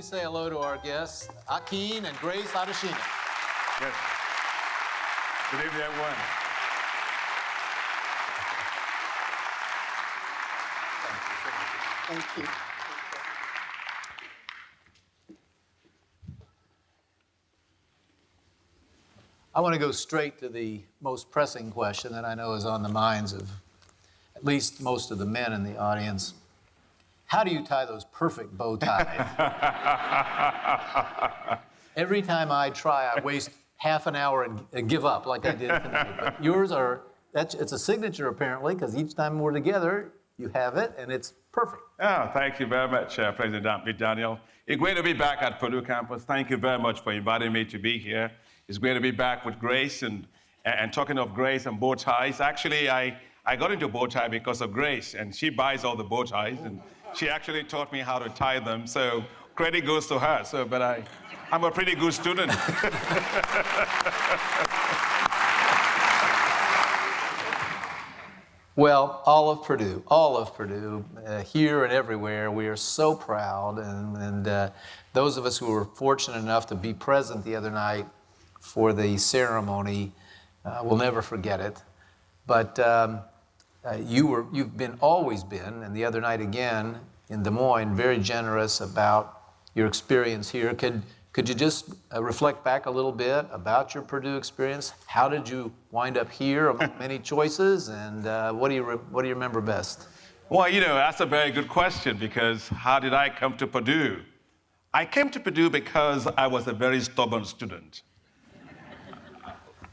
please say hello to our guests, Akin and Grace Adesina. Yes. Good evening, everyone. Thank you. I want to go straight to the most pressing question that I know is on the minds of at least most of the men in the audience. How do you tie those perfect bow ties? Every time I try, I waste half an hour and, and give up like I did tonight. But yours are, that's, it's a signature apparently, because each time we're together, you have it and it's perfect. Oh, thank you very much, uh, President Daniel. It's great to be back at Purdue campus. Thank you very much for inviting me to be here. It's great to be back with Grace and, and talking of Grace and bow ties. Actually, I, I got into bow tie because of Grace, and she buys all the bow ties, and she actually taught me how to tie them. So credit goes to her. So, but I, I'm a pretty good student. Well, all of Purdue, all of Purdue, uh, here and everywhere, we are so proud. And, and uh, those of us who were fortunate enough to be present the other night for the ceremony uh, will never forget it. But um, uh, you were, you've been always been, and the other night again in Des Moines, very generous about your experience here. Could, could you just uh, reflect back a little bit about your Purdue experience? How did you wind up here among many choices, and uh, what, do you re- what do you remember best? Well, you know, that's a very good question because how did I come to Purdue? I came to Purdue because I was a very stubborn student.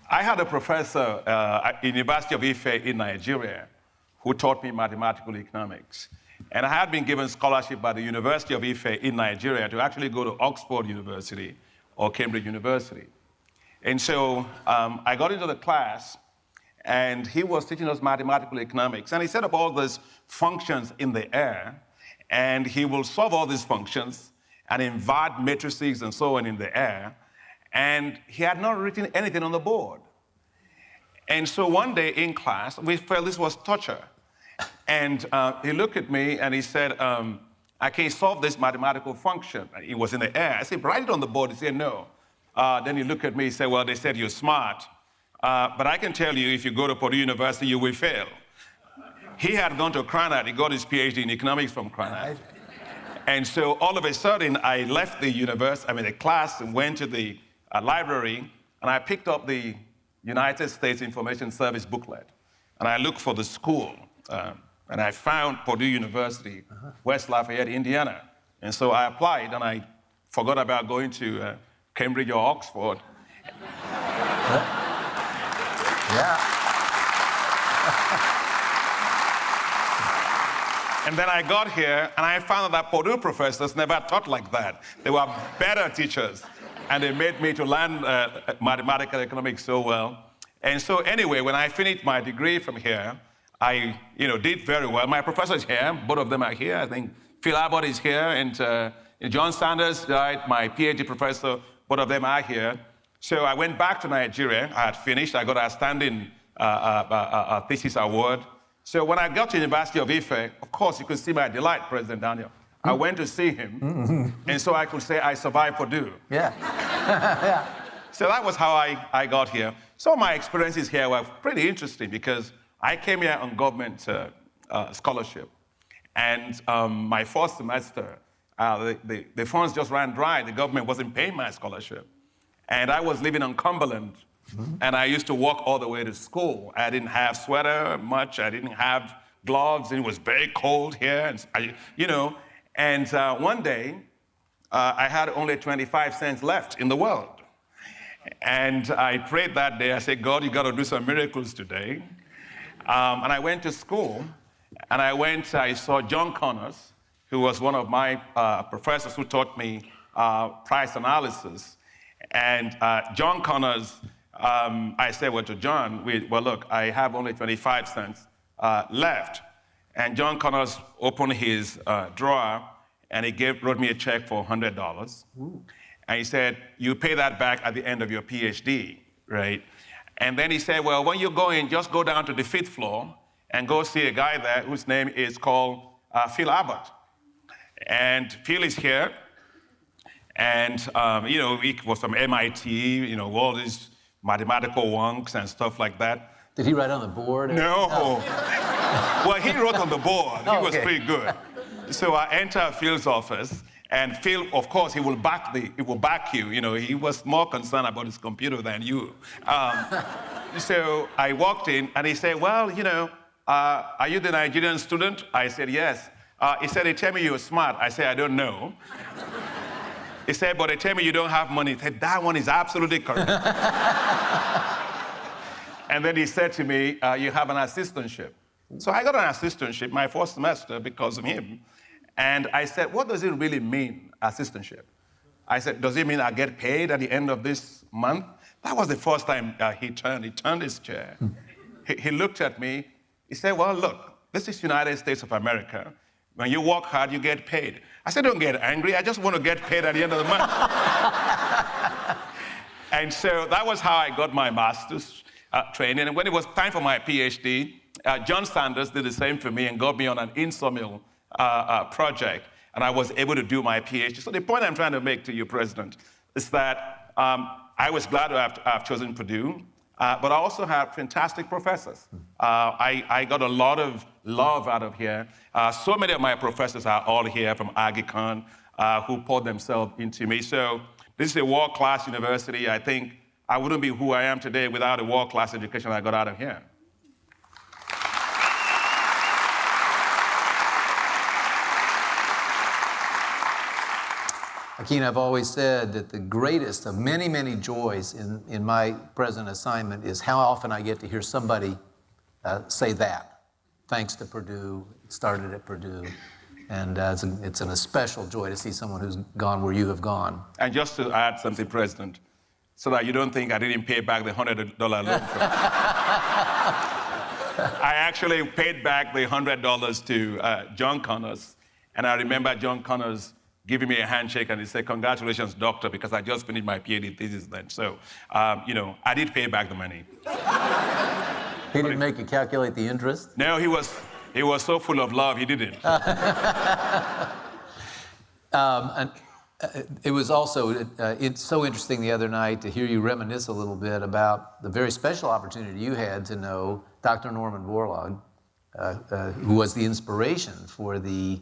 I had a professor uh, at University of Ife in Nigeria who taught me mathematical economics. And I had been given scholarship by the University of Ife in Nigeria to actually go to Oxford University or Cambridge University. And so um, I got into the class, and he was teaching us mathematical economics. And he set up all these functions in the air, and he will solve all these functions and invert matrices and so on in the air. And he had not written anything on the board. And so one day in class, we felt this was torture. And uh, he looked at me and he said, um, I can't solve this mathematical function. It was in the air. I said, write it on the board. He said, no. Uh, then he looked at me and said, well, they said you're smart. Uh, but I can tell you, if you go to Purdue University, you will fail. He had gone to Krannert. He got his PhD in economics from Krannert. And so all of a sudden, I left the university, I mean, the class, and went to the uh, library, and I picked up the United States Information Service booklet. And I looked for the school. Um, and I found Purdue University, uh-huh. West Lafayette, Indiana. And so I applied, and I forgot about going to uh, Cambridge or Oxford. Yeah. and then I got here, and I found that Purdue professors never taught like that. They were better teachers, and they made me to learn uh, mathematical economics so well. And so anyway, when I finished my degree from here, I, you know, did very well. My professors here, both of them are here. I think Phil Abbott is here, and uh, John Sanders, right, my PhD professor, both of them are here. So I went back to Nigeria. I had finished. I got a standing uh, uh, uh, uh thesis award. So when I got to the University of Ife, of course, you could see my delight, President Daniel. I went to see him, mm-hmm. and so I could say I survived Purdue. Yeah. yeah. So that was how I, I got here. So my experiences here were pretty interesting because I came here on government uh, uh, scholarship. And um, my first semester, uh, the, the, the, funds just ran dry. The government wasn't paying my scholarship. And I was living on Cumberland. Mm-hmm. And I used to walk all the way to school. I didn't have sweater much. I didn't have gloves. And it was very cold here. And I, you know, and uh, one day, uh, I had only 25 cents left in the world. And I prayed that day. I said, God, you got to do some miracles today. Um, and I went to school, and I went, I saw John Connors, who was one of my uh, professors who taught me uh, price analysis. And uh, John Connors, um, I said, well, to John, we, well, look, I have only 25 cents uh, left. And John Connors opened his uh, drawer, and he gave, wrote me a check for $100. Ooh. And he said, you pay that back at the end of your PhD, right? And then he said, Well, when you go in, just go down to the fifth floor and go see a guy there whose name is called uh, Phil Abbott. And Phil is here. And, um, you know, he was from MIT, you know, all these mathematical wonks and stuff like that. Did he write on the board? No. well, he wrote on the board. He Oh, was okay. pretty good. So I enter Phil's office, and Phil, of course, he will back the, he will back you. You know, he was more concerned about his computer than you. Um, so I walked in, and he said, "Well, you know, uh, are you the Nigerian student?" I said, "Yes." Uh, he said, "They tell me you're smart." I said, "I don't know." He said, "But they tell me you don't have money." He said, "That one is absolutely correct." And then he said to me, uh, You have an assistantship. So I got an assistantship my first semester because of him. And I said, What does it really mean, assistantship? I said, Does it mean I get paid at the end of this month? That was the first time uh, he turned. He turned his chair. he, he looked at me. He said, Well, look, this is United States of America. When you work hard, you get paid. I said, Don't get angry. I just want to get paid at the end of the month. And so that was how I got my master's uh, training. And when it was time for my PhD, uh, John Sanders did the same for me and got me on an INTSORMIL uh, uh, project. And I was able to do my PhD. So the point I'm trying to make to you, President, is that um, I was glad to have, have chosen Purdue. Uh, but I also had fantastic professors. Uh, I, I got a lot of love out of here. Uh, so many of my professors are all here from Ag Econ uh, who poured themselves into me. So this is a world-class university. I think I wouldn't be who I am today without a world-class education I got out of here. I've always said that the greatest of many, many joys in, in my present assignment is how often I get to hear somebody uh, say that. Thanks to Purdue, started at Purdue. And uh, it's, a, it's an especial joy to see someone who's gone where you have gone. And just to add something, President, so that you don't think I didn't pay back the $100 loan. I actually paid back the $100 to uh, John Connors. And I remember John Connors giving me a handshake and he said, Congratulations, doctor, because I just finished my PhD thesis then. So, um, you know, I did pay back the money. He didn't make you calculate the interest. No, he was, he was so full of love, he didn't. Um, and uh, it was also uh, it's so interesting the other night to hear you reminisce a little bit about the very special opportunity you had to know Dr. Norman Borlaug, uh, uh, who was the inspiration for the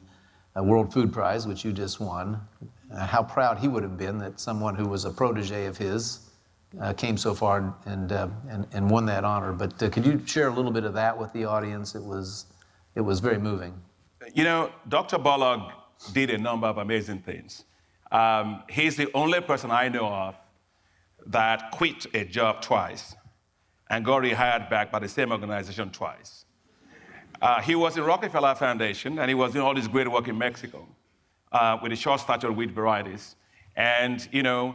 uh, World Food Prize, which you just won. Uh, how proud he would have been that someone who was a protege of his uh, came so far and, uh, and, and won that honor. But uh, could you share a little bit of that with the audience? It was, it was very moving. You know, Dr. Borlaug did a number of amazing things. Um, he's the only person I know of that quit a job twice and got rehired back by the same organization twice. Uh, he was in Rockefeller Foundation and he was doing all this great work in Mexico uh, with the short stature wheat varieties. And, you know,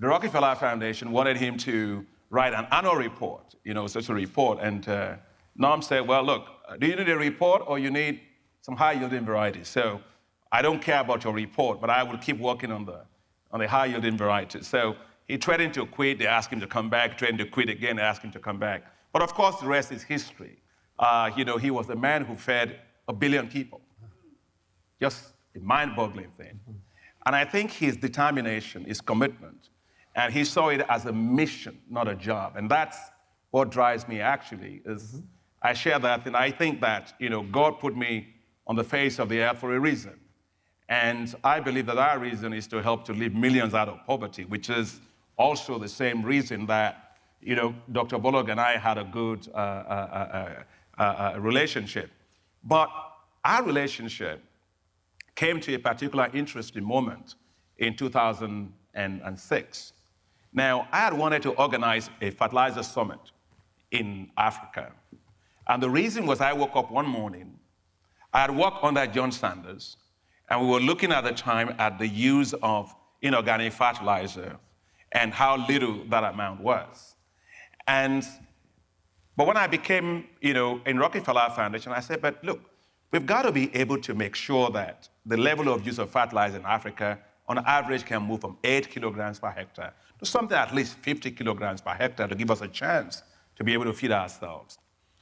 the Rockefeller Foundation wanted him to write an annual report, you know, such a report. And uh, Norm said, well, look, do you need a report or you need some high yielding varieties? So I don't care about your report, but I will keep working on the, on the high yielding varieties. So he threatened to quit. They asked him to come back, threatened to quit again, they asked him to come back. But of course, the rest is history. Uh, you know, he was the man who fed a billion people. Just a mind boggling thing. And I think his determination, his commitment, and he saw it as a mission, not a job. And that's what drives me actually, is I share that and I think that, you know, God put me on the face of the earth for a reason. And I believe that our reason is to help to lift millions out of poverty, which is also the same reason that, you know, Dr. Borlaug and I had a good uh, uh, uh, uh, relationship. But our relationship came to a particular interesting moment in 2006. Now, I had wanted to organize a fertilizer summit in Africa. And the reason was I woke up one morning, I had worked under John Sanders, and we were looking at the time at the use of inorganic fertilizer and how little that amount was. And but when I became, you know, in Rockefeller Foundation, I said, but look, we've got to be able to make sure that the level of use of fertilizer in Africa on average can move from 8 kilograms per hectare to something at least 50 kilograms per hectare to give us a chance to be able to feed ourselves.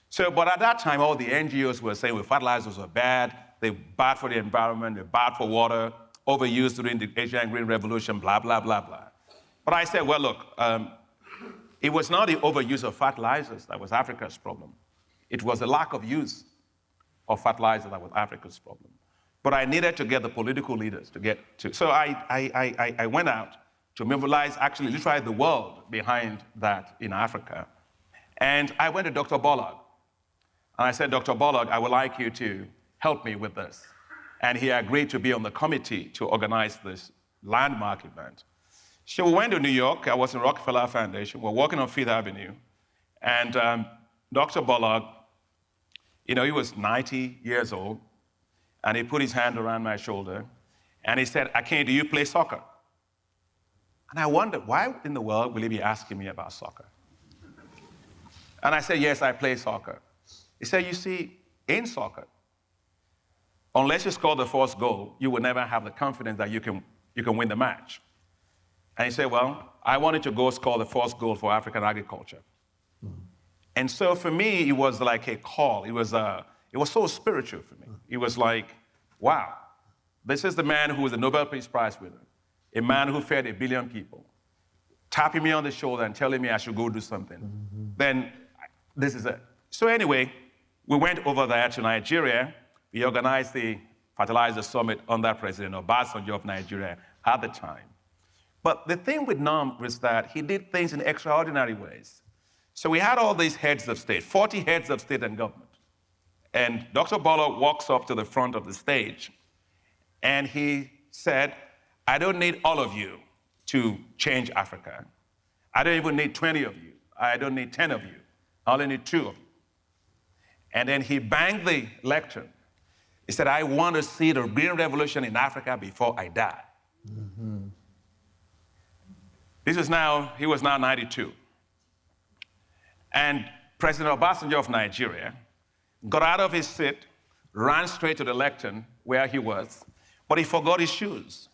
So, but at that time, all the NGOs were saying well, fertilizers are bad, they're bad for the environment, they're bad for water, overused during the Asian Green Revolution, blah, blah, blah, blah. But I said, well, look, um, it was not the overuse of fertilizers that was Africa's problem. It was the lack of use of fertilizer that was Africa's problem. But I needed to get the political leaders to get to. So I, I, I, I went out to mobilize actually literally the world behind that in Africa. And I went to Dr. Borlaug. And I said, Dr. Borlaug, I would like you to help me with this. And he agreed to be on the committee to organize this landmark event. So we went to New York. I was in Rockefeller Foundation. We're working on Fifth Avenue. And um, Dr. Borlaug, you know, he was 90 years old. And he put his hand around my shoulder. And he said, Akin, do you play soccer? And I wondered, why in the world will he be asking me about soccer? And I said, Yes, I play soccer. He said, You see, in soccer, unless you score the first goal, you will never have the confidence that you can, you can win the match. And he said, Well, I wanted to go score the first goal for African agriculture. Mm-hmm. And so for me, it was like a call. It was, a, it was so spiritual for me. It was like, wow, this is the man who was a Nobel Peace Prize winner, a man who fed a billion people, tapping me on the shoulder and telling me I should go do something. Mm-hmm. Then this is it. So anyway, we went over there to Nigeria. We organized the fertilizer summit under President Obasanjo of Nigeria at the time. But the thing with Norm was that he did things in extraordinary ways. So we had all these heads of state, 40 heads of state and government. And Dr. Borlaug walks up to the front of the stage and he said, I don't need all of you to change Africa. I don't even need 20 of you. I don't need 10 of you. I only need two of you. And then he banged the lectern. He said, I want to see the green revolution in Africa before I die. Mm-hmm. This is now, he was now 92. And President Obasanjo of Nigeria got out of his seat, ran straight to the lectern where he was, but he forgot his shoes.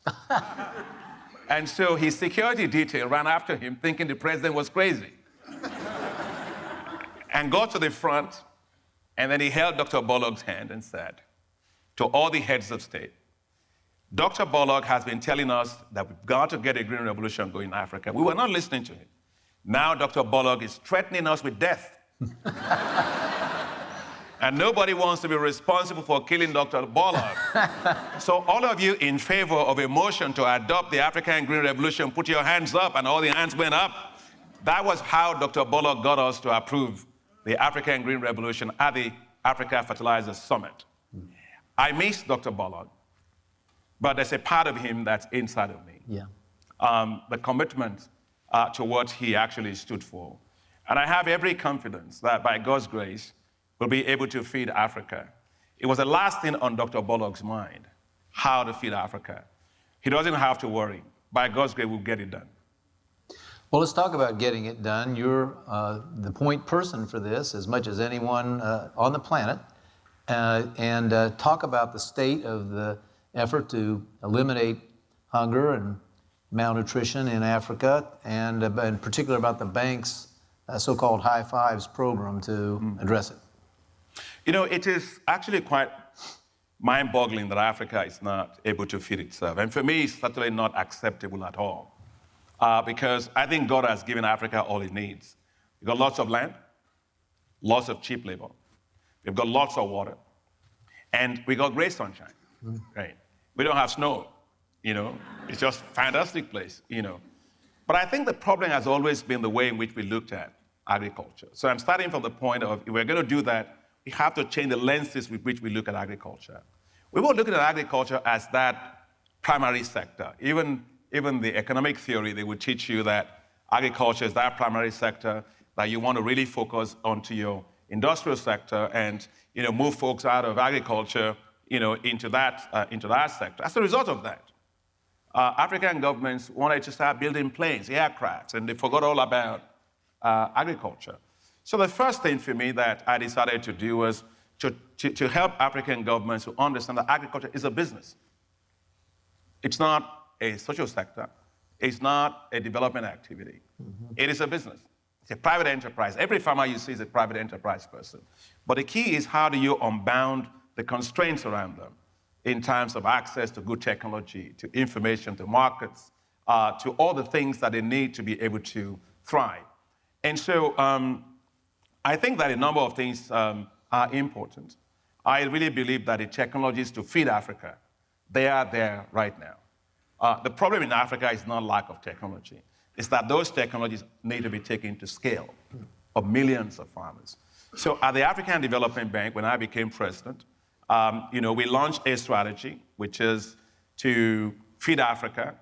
and so his security detail ran after him, thinking the president was crazy and got to the front, and then he held Dr. Borlaug's hand and said to all the heads of state, Dr. Borlaug has been telling us that we've got to get a green revolution going in Africa. We were not listening to him. Now Dr. Borlaug is threatening us with death. and nobody wants to be responsible for killing Dr. Borlaug. so all of you in favor of a motion to adopt the African Green Revolution, put your hands up, and all the hands went up. That was how Dr. Borlaug got us to approve the African Green Revolution at the Africa Fertilizers Summit. Hmm. I miss Dr. Borlaug, but there's a part of him that's inside of me. Yeah. Um, the commitment uh, to what he actually stood for. And I have every confidence that by God's grace, we'll be able to feed Africa. It was the last thing on Dr. Borlaug's mind how to feed Africa. He doesn't have to worry. By God's grace, we'll get it done. Well, let's talk about getting it done. You're uh, the point person for this as much as anyone uh, on the planet. Uh, and uh, talk about the state of the effort to eliminate hunger and malnutrition in Africa, and uh, in particular about the bank's uh, so called High Fives program to mm. address it. You know, it is actually quite mind boggling that Africa is not able to feed itself. And for me, it's certainly not acceptable at all uh, because I think God has given Africa all it needs. We've got lots of land, lots of cheap labor, we've got lots of water, and we got great sunshine. Mm. Right? We don't have snow, you know. It's just a fantastic place, you know. But I think the problem has always been the way in which we looked at agriculture. So I'm starting from the point of if we're going to do that, we have to change the lenses with which we look at agriculture. We were looking at agriculture as that primary sector. Even even the economic theory, they would teach you that agriculture is that primary sector that you want to really focus onto your industrial sector and you know, move folks out of agriculture you know, into, that, uh, into that sector. As a result of that, uh, African governments wanted to start building planes, aircrafts, and they forgot all about uh, agriculture. So the first thing for me that I decided to do was to, to, to help African governments to understand that agriculture is a business. It's not a social sector. It's not a development activity. Mm-hmm. It is a business. It's a private enterprise. Every farmer you see is a private enterprise person. But the key is how do you unbound the constraints around them in terms of access to good technology, to information, to markets, uh, to all the things that they need to be able to thrive. And so um, I think that a number of things um, are important. I really believe that the technologies to feed Africa, they are there right now. Uh, the problem in Africa is not lack of technology. It's that those technologies need to be taken to scale of millions of farmers. So at the African Development Bank, when I became president, um, you know, we launched a strategy, which is to feed Africa,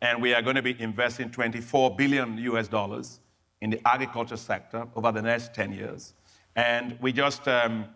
and we are going to be investing 24 billion US dollars in the agriculture sector over the next 10 years. And we just, um,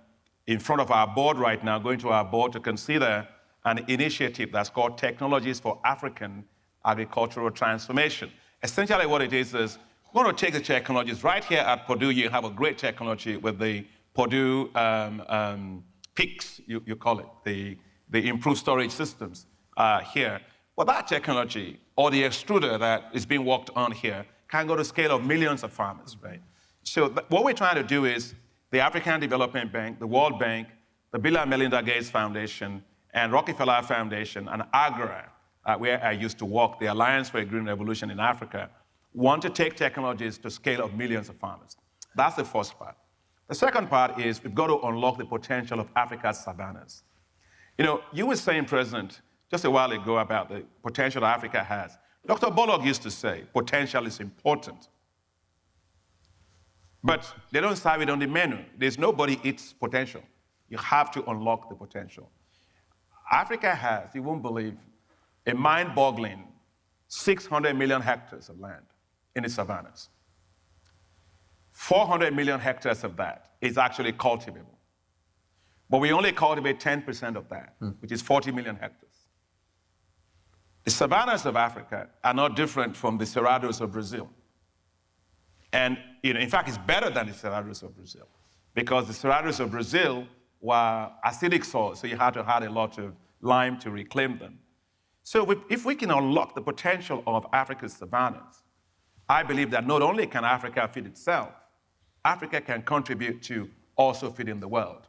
in front of our board right now, going to our board to consider an initiative that's called Technologies for African Agricultural Transformation. Essentially what it is is we're going to take the technologies right here at Purdue. You have a great technology with the Purdue um, um, PICS, you, you, call it, the, the improved storage systems uh, here. Well, that technology or the extruder that is being worked on here can go to scale of millions of farmers, right? So what we're trying to do is the African Development Bank, the World Bank, the Bill and Melinda Gates Foundation, and Rockefeller Foundation, and AGRA, uh, where I used to work, the Alliance for a Green Revolution in Africa, want to take technologies to scale of millions of farmers. That's the first part. The second part is we've got to unlock the potential of Africa's savannas. You know, you were saying, President, just a while ago about the potential Africa has. Dr. Borlaug used to say, potential is important. But they don't serve it on the menu. There's nobody eats potential. You have to unlock the potential. Africa has, you won't believe, a mind boggling 600 million hectares of land in its savannas. 400 million hectares of that is actually cultivable. But we only cultivate 10% of that, mm. which is 40 million hectares. The savannas of Africa are not different from the cerrados of Brazil. And you know, in fact, it's better than the cerrados of Brazil because the cerrados of Brazil were acidic soils, so you had to add a lot of lime to reclaim them. So if we can unlock the potential of Africa's savannas, I believe that not only can Africa feed itself, Africa can contribute to also feeding the world.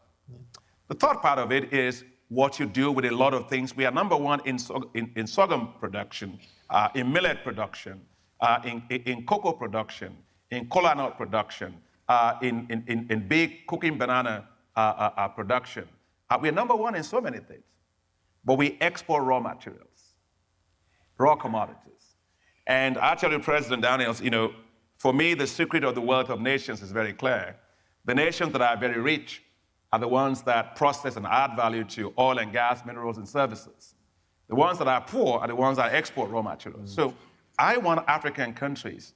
The third part of it is what you do with a lot of things. We are number one in, in, in sorghum production, uh, in millet production, uh, in, in cocoa production, in cola nut production, uh, in, in, in, big cooking banana uh, uh, uh, production. we're number one in so many things, but we export raw materials, raw commodities. And I tell you, President Daniels, you know, for me, the secret of the wealth of nations is very clear. The nations that are very rich are the ones that process and add value to oil and gas, minerals, and services. The ones that are poor are the ones that export raw materials. Mm. So I want African countries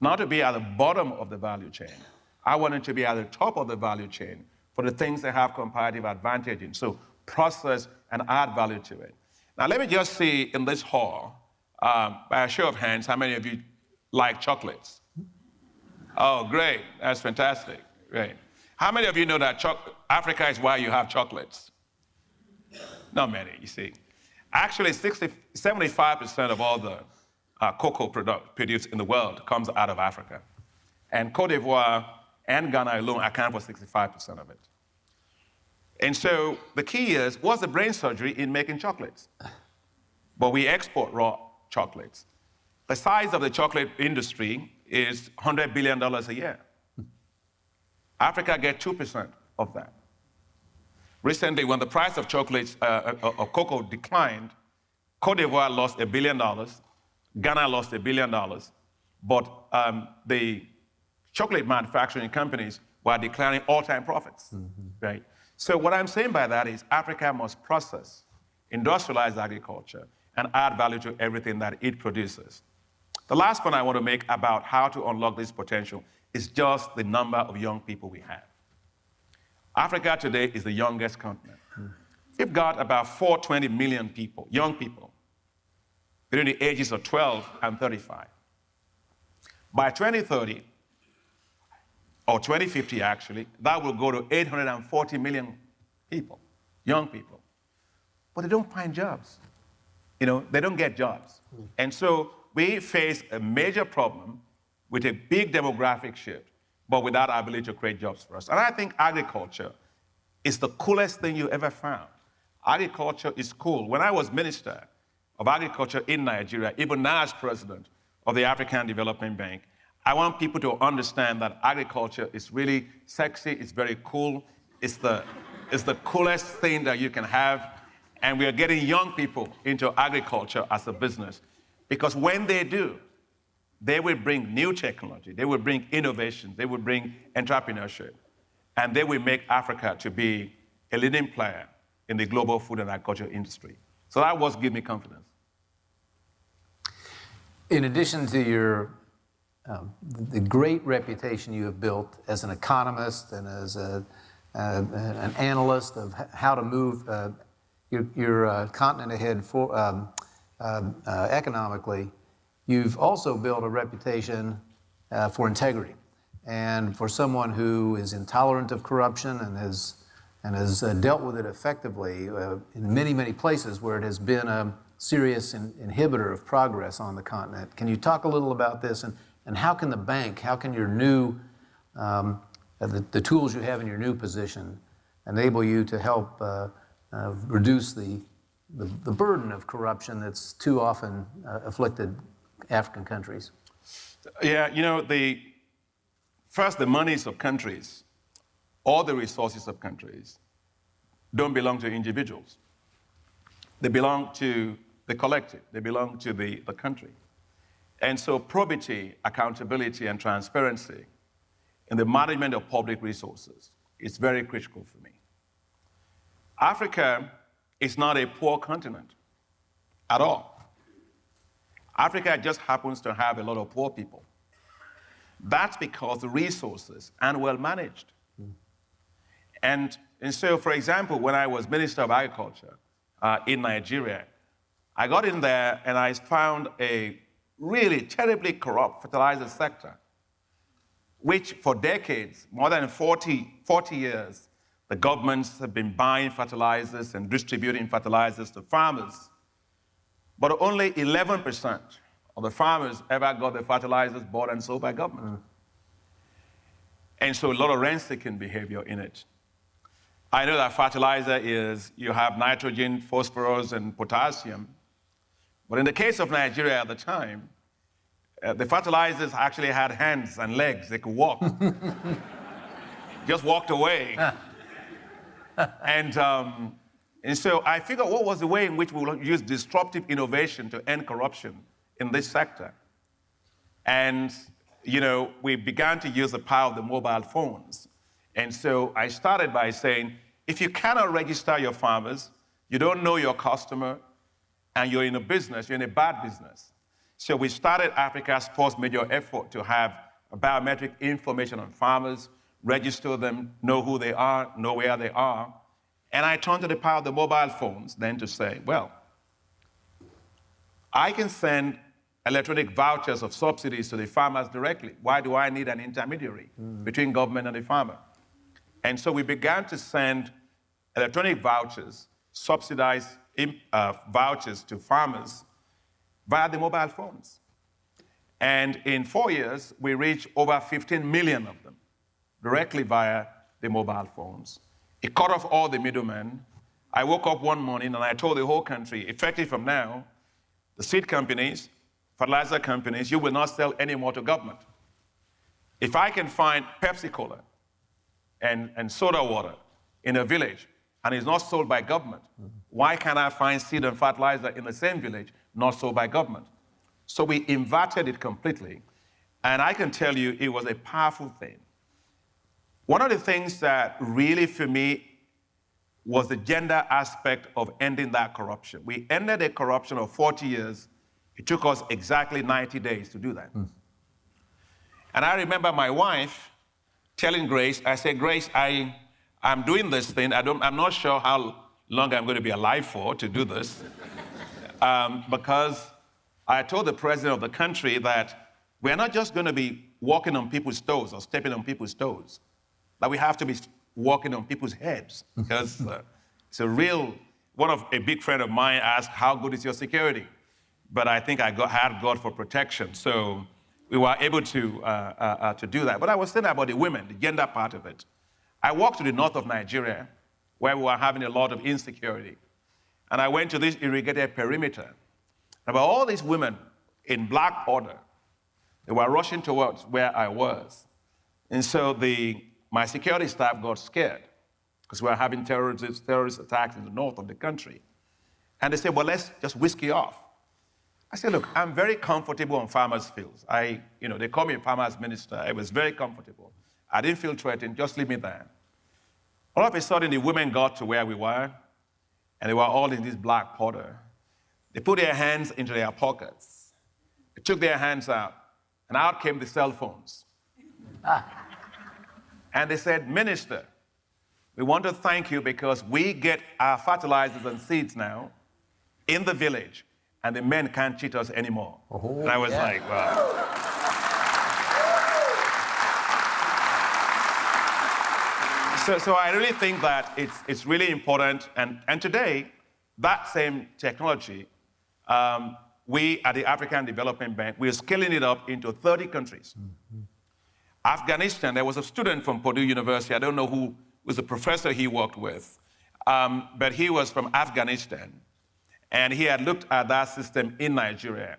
not to be at the bottom of the value chain. I want them to be at the top of the value chain for the things they have comparative advantage in. So process and add value to it. Now let me just see in this hall, um, by a show of hands, how many of you like chocolates? Oh, great. That's fantastic. Great. How many of you know that Africa is why you have chocolates? Not many, you see. Actually, 60, 75% of all the uh, cocoa product produced in the world comes out of Africa. And Cote d'Ivoire and Ghana alone account for 65% of it. And so the key is, what's the brain surgery in making chocolates? But we export raw chocolates. The size of the chocolate industry is $100 billion a year. Africa gets 2% of that. Recently, when the price of chocolates, uh, uh, of cocoa declined, Cote d'Ivoire lost a billion dollars, Ghana lost a billion dollars, but um, the chocolate manufacturing companies were declaring all-time profits, mm -hmm. right? So what I'm saying by that is Africa must process, industrialize agriculture, and add value to everything that it produces. The last point I want to make about how to unlock this potential is just the number of young people we have. Africa today is the youngest continent. Mm. We've got about 420 million people, young people, between the ages of 12 and 35. By 2030, or 2050 actually, that will go to 840 million people, young people. But they don't find jobs. You know, they don't get jobs. Mm. And so we face a major problem with a big demographic shift, but without our ability to create jobs for us. And I think agriculture is the coolest thing you ever found. agriculture is cool. When I was minister of agriculture in Nigeria, even now as president of the African Development Bank, I want people to understand that agriculture is really sexy, it's very cool, it's the, it's the coolest thing that you can have. And we are getting young people into agriculture as a business. Because when they do, they will bring new technology, they will bring innovation, they will bring entrepreneurship, and they will make Africa to be a leading player in the global food and agriculture industry. So that was give me confidence. In addition to your um, the great reputation you have built as an economist and as a, uh, an analyst of how to move uh, your, your uh, continent ahead for, um, um uh, economically, you've also built a reputation uh, for integrity and for someone who is intolerant of corruption and has, and has uh, dealt with it effectively in many, many places where it has been a serious in, inhibitor of progress on the continent. Can you talk a little about this and and how can the bank, how can your new, um, the, the, tools you have in your new position enable you to help uh, uh, reduce the, the, the, burden of corruption that's too often uh, afflicted African countries? Yeah, you know, the, first, the monies of countries, all the resources of countries don't belong to individuals. They belong to the collective, they belong to the, the country. And so probity, accountability, and transparency in the management of public resources is very critical for me. Africa is not a poor continent at all. Africa just happens to have a lot of poor people. That's because the resources are well managed. Mm. And, and so, for example, when I was Minister of Agriculture uh, in Nigeria, I got in there and I found a really terribly corrupt fertilizer sector, which for decades, more than 40, 40 years, the governments have been buying fertilizers and distributing fertilizers to farmers. But only 11% of the farmers ever got the fertilizers bought and sold by government. Mm. And so a lot of rent-seeking behavior in it. I know that fertilizer is, you have nitrogen, phosphorus, and potassium, but in the case of Nigeria at the time, uh, the fertilizers actually had hands and legs. They could walk. Just walked away. and, um, and so I figured what was the way in which we will use disruptive innovation to end corruption in this sector. And, you know, we began to use the power of the mobile phones. And so I started by saying, if you cannot register your farmers, you don't know your customer, and you're in a business, you're in a bad business. So we started Africa's first major effort to have biometric information on farmers, register them, know who they are, know where they are. And I turned to the power of the mobile phones then to say, well, I can send electronic vouchers of subsidies to the farmers directly. Why do I need an intermediary mm. between government and the farmer? And so we began to send electronic vouchers, subsidized uh, vouchers to farmers via the mobile phones. And in four years, we reached over 15 million of them directly via the mobile phones. It cut off all the middlemen. I woke up one morning and I told the whole country, effective from now, the seed companies, fertilizer companies, you will not sell any more to government. If I can find Pepsi Cola and, and soda water in a village and it's not sold by government, mm -hmm. why can't I find seed and fertilizer in the same village, not sold by government? So we inverted it completely. And I can tell you it was a powerful thing. One of the things that really, for me, was the gender aspect of ending that corruption. We ended a corruption of 40 years. It took us exactly 90 days to do that. Mm. And I remember my wife telling Grace, I said, Grace, I, I'm doing this thing. I don't, I'm not sure how long I'm going to be alive for to do this. um, because I told the president of the country that we're not just going to be walking on people's toes or stepping on people's toes, that we have to be walking on people's heads. Because uh, it's a real, one of a big friend of mine asked, How good is your security? But I think I got, had God for protection. So we were able to, uh, uh, uh to do that. But I was saying about the women, the gender part of it. I walked to the north of Nigeria where we were having a lot of insecurity. and I went to this irrigated perimeter. and About all these women in black order, they were rushing towards where I was. And so the, my security staff got scared because we were having terrorist, terrorist attacks in the north of the country. And they said, well, let's just whisk you off. I said, look, I'm very comfortable on farmers' fields. I, you know, they call me a farmers minister. I was very comfortable. I didn't feel threatened, just leave me there. All of a sudden, the women got to where we were, and they were all in this black powder. They put their hands into their pockets. They took their hands out, and out came the cell phones. and they said, Minister, we want to thank you because we get our fertilizers and seeds now in the village, and the men can't cheat us anymore. Oh, and I was yeah. like, wow. So, so I really think that it's, it's really important. And, and today, that same technology, um, we at the African Development Bank, we're scaling it up into 30 countries. Afghanistan, there was a student from Purdue University, I don't know who was the professor he worked with, um, but he was from Afghanistan. And he had looked at that system in Nigeria.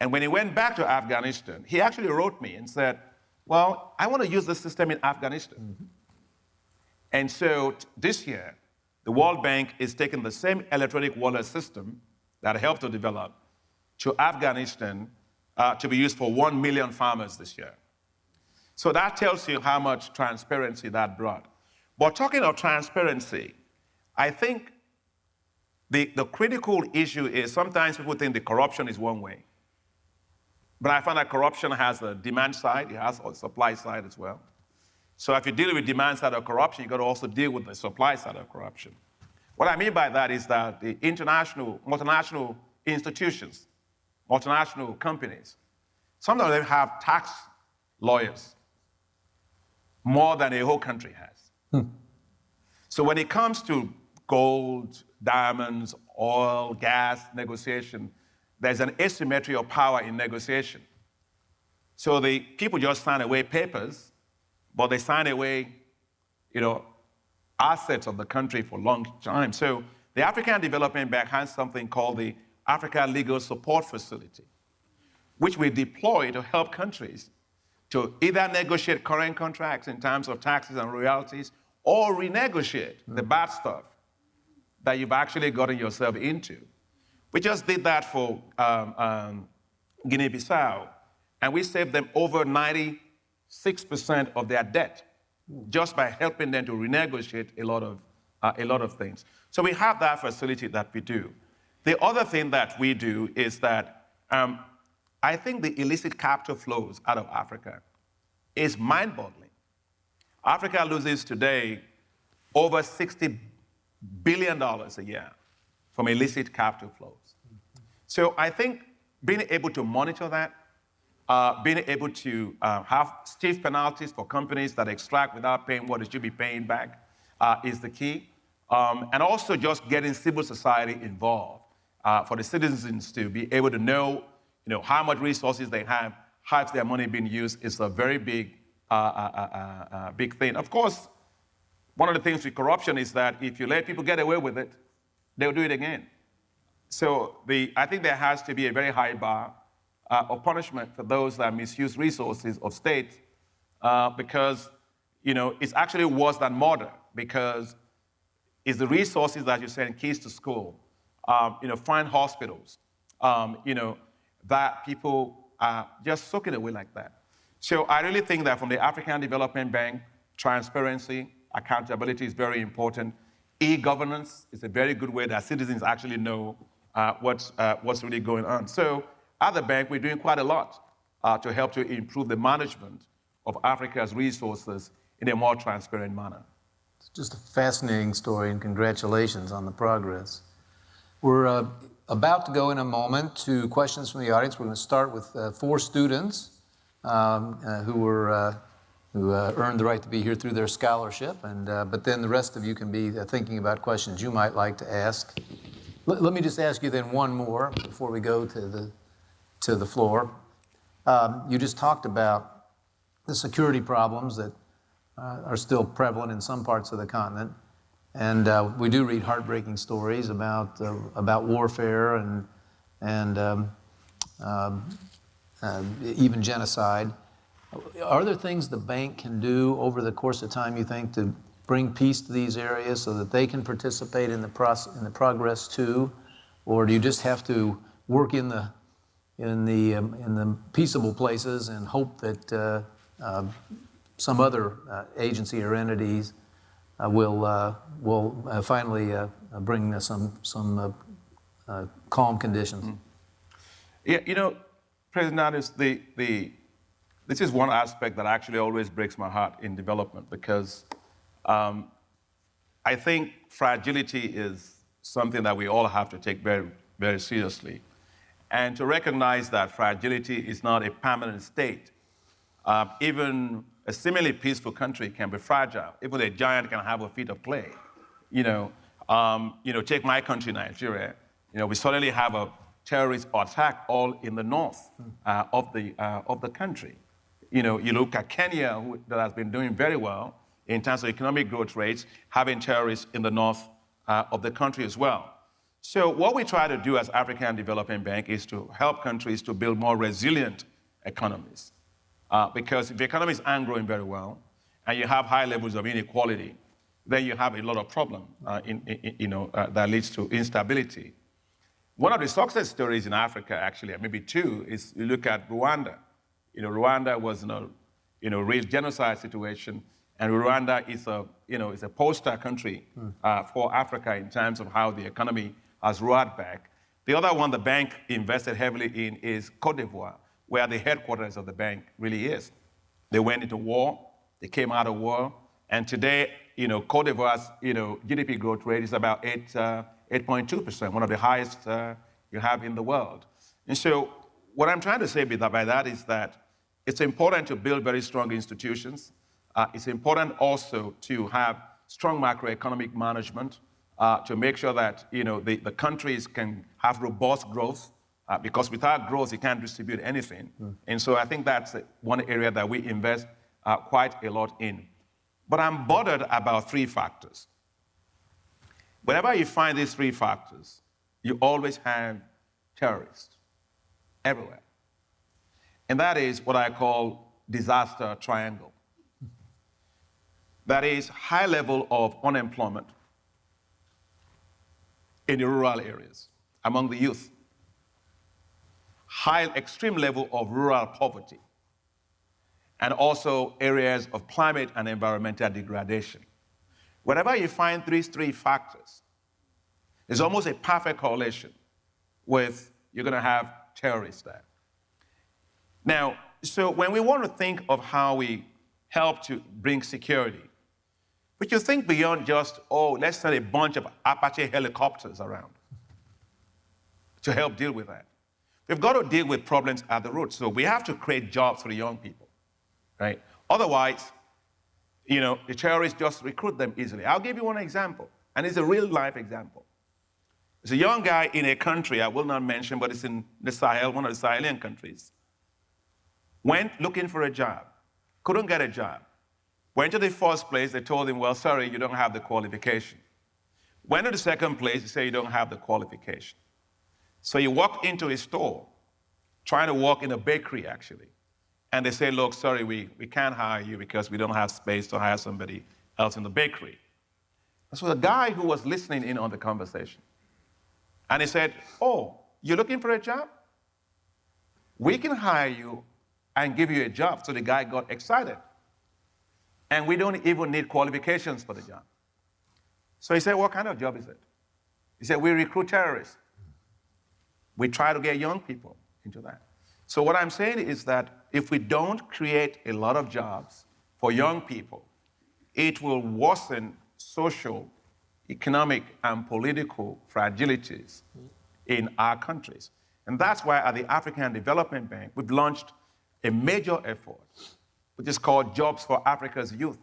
And when he went back to Afghanistan, he actually wrote me and said, Well, I want to use this system in Afghanistan. And so this year, the World Bank is taking the same electronic wallet system that helped to develop to Afghanistan uh, to be used for 1 million farmers this year. So that tells you how much transparency that brought. But talking of transparency, I think the, the critical issue is sometimes people think the corruption is one way. But I find that corruption has a demand side, it has a supply side as well. So if you deal with demand side of corruption, you've got to also deal with the supply side of corruption. What I mean by that is that the international, multinational institutions, multinational companies, some of them have tax lawyers more than a whole country has. Hmm. So when it comes to gold, diamonds, oil, gas negotiation, there's an asymmetry of power in negotiation. So the people just sign away papers, but they sign away, you know, assets of the country for a long time. So the African Development Bank has something called the Africa Legal Support Facility, which we deploy to help countries to either negotiate current contracts in terms of taxes and royalties or renegotiate the bad stuff that you've actually gotten yourself into. We just did that for um, um, Guinea Bissau, and we saved them over 96% of their debt just by helping them to renegotiate a lot of, uh, a lot of things. So we have that facility that we do. The other thing that we do is that um, I think the illicit capital flows out of Africa is mind boggling. Africa loses today over $60 billion a year from illicit capital flows. So I think being able to monitor that, uh, being able to uh, have stiff penalties for companies that extract without paying what they should be paying back uh, is the key. Um, and also just getting civil society involved uh, for the citizens to be able to know, you know how much resources they have, how is their money being used is a very big, uh, uh, uh, uh, big thing. Of course, one of the things with corruption is that if you let people get away with it, they'll do it again. So the, I think there has to be a very high bar uh, of punishment for those that misuse resources of state uh, because you know, it's actually worse than murder because it's the resources that you send kids to school, um, you know, find hospitals, um, you know, that people are just soaking away like that. So I really think that from the African Development Bank, transparency, accountability is very important. E-governance is a very good way that citizens actually know uh, what's, uh, what's really going on. So at the bank, we're doing quite a lot uh, to help to improve the management of Africa's resources in a more transparent manner. It's just a fascinating story, and congratulations on the progress. We're uh, about to go in a moment to questions from the audience. We're going to start with uh, four students um, uh, who were uh, who uh, earned the right to be here through their scholarship, and uh, but then the rest of you can be uh, thinking about questions you might like to ask. Let, let me just ask you then one more before we go to the to the floor. Um, you just talked about the security problems that are still prevalent in some parts of the continent. And uh, we do read heartbreaking stories about, uh, about warfare and, and um, um, uh, even genocide. Are there things the bank can do over the course of time, you think, to bring peace to these areas so that they can participate in the, process, in the progress too? Or do you just have to work in the, in the, um, in the peaceable places and hope that uh, uh, some other uh, agency or entities uh, will, uh, will uh, finally bring some, some calm conditions? Mm. Yeah, you know, President Adams, the, the, this is one aspect that actually always breaks my heart in development because um, I think fragility is something that we all have to take very, very seriously. And to recognize that fragility is not a permanent state. Uh, even a seemingly peaceful country can be fragile. Even a giant can have a feet of clay. You know, um, you know, take my country, Nigeria. You know, we suddenly have a terrorist attack all in the north uh, of, the, uh, of the country. You know, you look at Kenya, who, that has been doing very well in terms of economic growth rates, having terrorists in the north uh, of the country as well. So what we try to do as African Development Bank is to help countries to build more resilient economies. Uh, because if the economies aren't growing very well, and you have high levels of inequality, then you have a lot of problem, uh, in, in, you know, uh, that leads to instability. One of the success stories in Africa, actually, maybe two, is you look at Rwanda. You know, Rwanda was in a, you know, real genocide situation, and Rwanda is a, you know, is a poster country hmm. uh, for Africa in terms of how the economy has roared back. The other one the bank invested heavily in is Cote d'Ivoire, where the headquarters of the bank really is. They went into war, they came out of war, and today, you know, Cote d'Ivoire's, you know, GDP growth rate is about uh, 8.2%, one of the highest uh, you have in the world. And so what I'm trying to say by that is that it's important to build very strong institutions. Uh, it's important also to have strong macroeconomic management uh, to make sure that you know, the, the countries can have robust growth uh, because without growth, you can't distribute anything. Mm. And so I think that's one area that we invest uh, quite a lot in. But I'm bothered about three factors. Whenever you find these three factors, you always have terrorists everywhere. And that is what I call disaster triangle. That is high level of unemployment in the rural areas among the youth. High extreme level of rural poverty and also areas of climate and environmental degradation. Whenever you find these three factors, it's almost a perfect correlation with you're going to have terrorists there. Now, so when we want to think of how we help to bring security, but you think beyond just, oh, let's send a bunch of Apache helicopters around to help deal with that. We've got to deal with problems at the root. So we have to create jobs for the young people, right? Otherwise, you know, the terrorists just recruit them easily. I'll give you one example, and it's a real life example. There's a young guy in a country I will not mention, but it's in the Sahel, one of the Sahelian countries. Went looking for a job, couldn't get a job. Went to the first place, they told him, well, sorry, you don't have the qualification. Went to the second place, they say you don't have the qualification. So you walk into a store, trying to walk in a bakery actually. And they say, look, sorry, we, we can't hire you because we don't have space to hire somebody else in the bakery. So the guy who was listening in on the conversation, and he said, oh, you're looking for a job? We can hire you and give you a job. So the guy got excited. And we don't even need qualifications for the job. So he said, what kind of job is it? He said, we recruit terrorists. We try to get young people into that. So what I'm saying is that if we don't create a lot of jobs for young people, it will worsen social, economic, and political fragilities in our countries. And that's why at the African Development Bank, we've launched a major effort, which is called Jobs for Africa's Youth.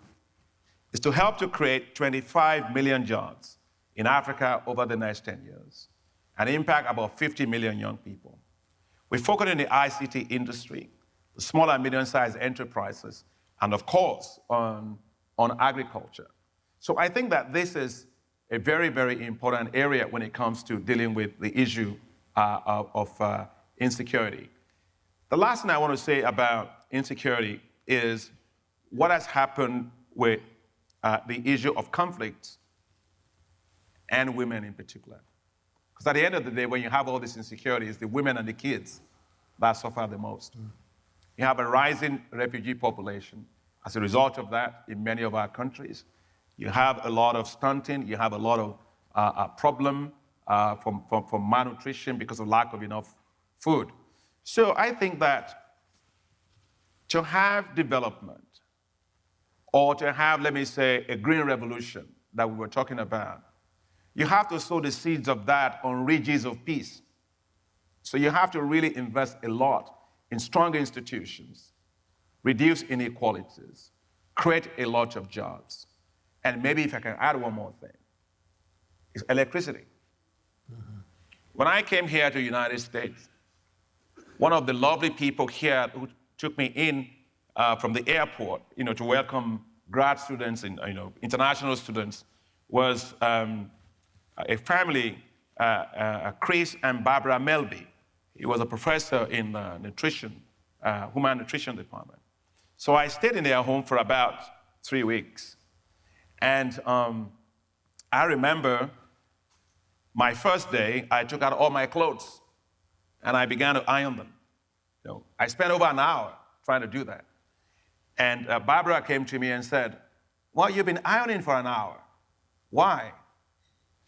It's to help to create 25 million jobs in Africa over the next 10 years and impact about 50 million young people. We focus on the ICT industry, the small and medium-sized enterprises, and of course, on, on agriculture. So I think that this is a very, very important area when it comes to dealing with the issue uh, of, of uh, insecurity. The last thing I want to say about insecurity is what has happened with uh, the issue of conflicts and women in particular. Because at the end of the day, when you have all these insecurities, the women and the kids that suffer the most. Mm. You have a rising refugee population as a result of that in many of our countries. You have a lot of stunting, you have a lot of uh, uh, problem uh, from, from, from malnutrition because of lack of enough food. So I think that to have development or to have, let me say, a green revolution that we were talking about, you have to sow the seeds of that on ridges of peace. So you have to really invest a lot in stronger institutions, reduce inequalities, create a lot of jobs. And maybe if I can add one more thing, it's electricity. Mm-hmm. When I came here to the United States, one of the lovely people here who took me in uh, from the airport, you know, to welcome grad students and you know international students, was um, a family, uh, uh, Chris and Barbara Melby. He was a professor in the nutrition, uh, human nutrition department. So I stayed in their home for about three weeks. And um, I remember my first day, I took out all my clothes and I began to iron them. You know, I spent over an hour trying to do that. And uh, Barbara came to me and said, Well, you've been ironing for an hour. Why?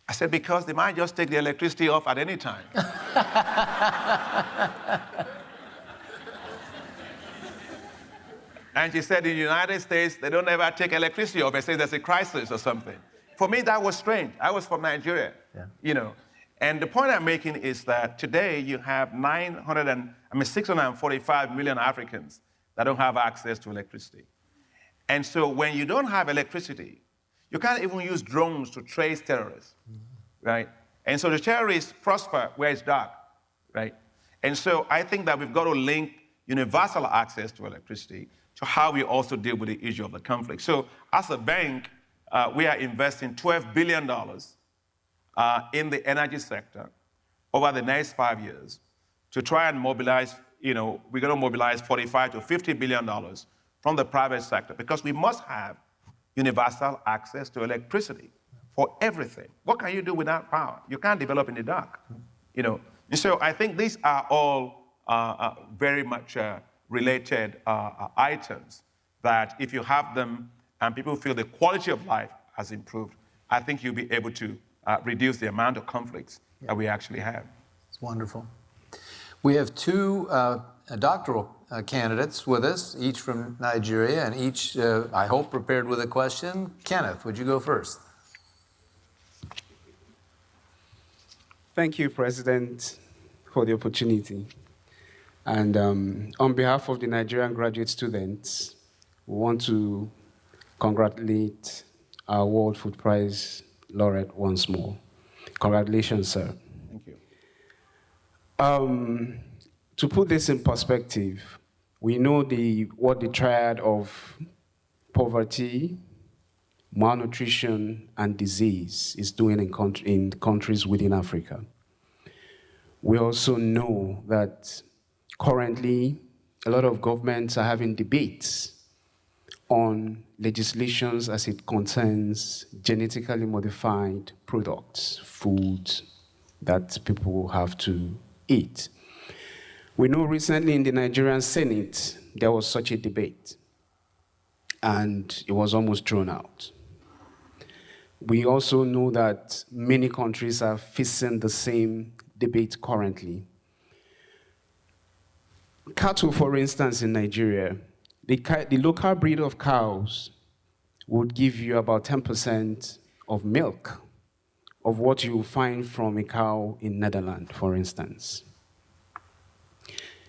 I said, Because they might just take the electricity off at any time. and she said, In the United States, they don't ever take electricity off. They say there's a crisis or something. For me, that was strange. I was from Nigeria, yeah. you know. And the point I'm making is that today you have 900 and, I mean, 645 million Africans that don't have access to electricity. And so when you don't have electricity, you can't even use drones to trace terrorists, right? And so the terrorists prosper where it's dark, right? And so I think that we've got to link universal access to electricity to how we also deal with the issue of the conflict. So as a bank, uh, we are investing $12 billion uh, in the energy sector over the next five years to try and mobilize, you know, we're going to mobilize 45 to 50 billion dollars from the private sector because we must have universal access to electricity for everything. What can you do without power? You can't develop in the dark, you know. And so I think these are all uh, uh, very much uh, related uh, uh, items that if you have them and people feel the quality of life has improved, I think you'll be able to uh, reduce the amount of conflicts yeah. that we actually have. It's wonderful. We have two doctoral uh, candidates with us, each from Nigeria, and each, uh, I hope, prepared with a question. Kenneth, would you go first? Thank you, President, for the opportunity. And um, on behalf of the Nigerian graduate students, we want to congratulate our World Food Prize laureate once more. Congratulations, sir. Thank you. Um, to put this in perspective, we know the, what the triad of poverty, malnutrition, and disease is doing in, country, in countries within Africa. We also know that currently a lot of governments are having debates on legislations as it concerns genetically modified products, foods that people have to eat. We know recently in the Nigerian Senate, there was such a debate, and it was almost thrown out. We also know that many countries are facing the same debate currently. Cattle, for instance, in Nigeria, the, the local breed of cows would give you about 10% of milk of what you find from a cow in Netherlands, for instance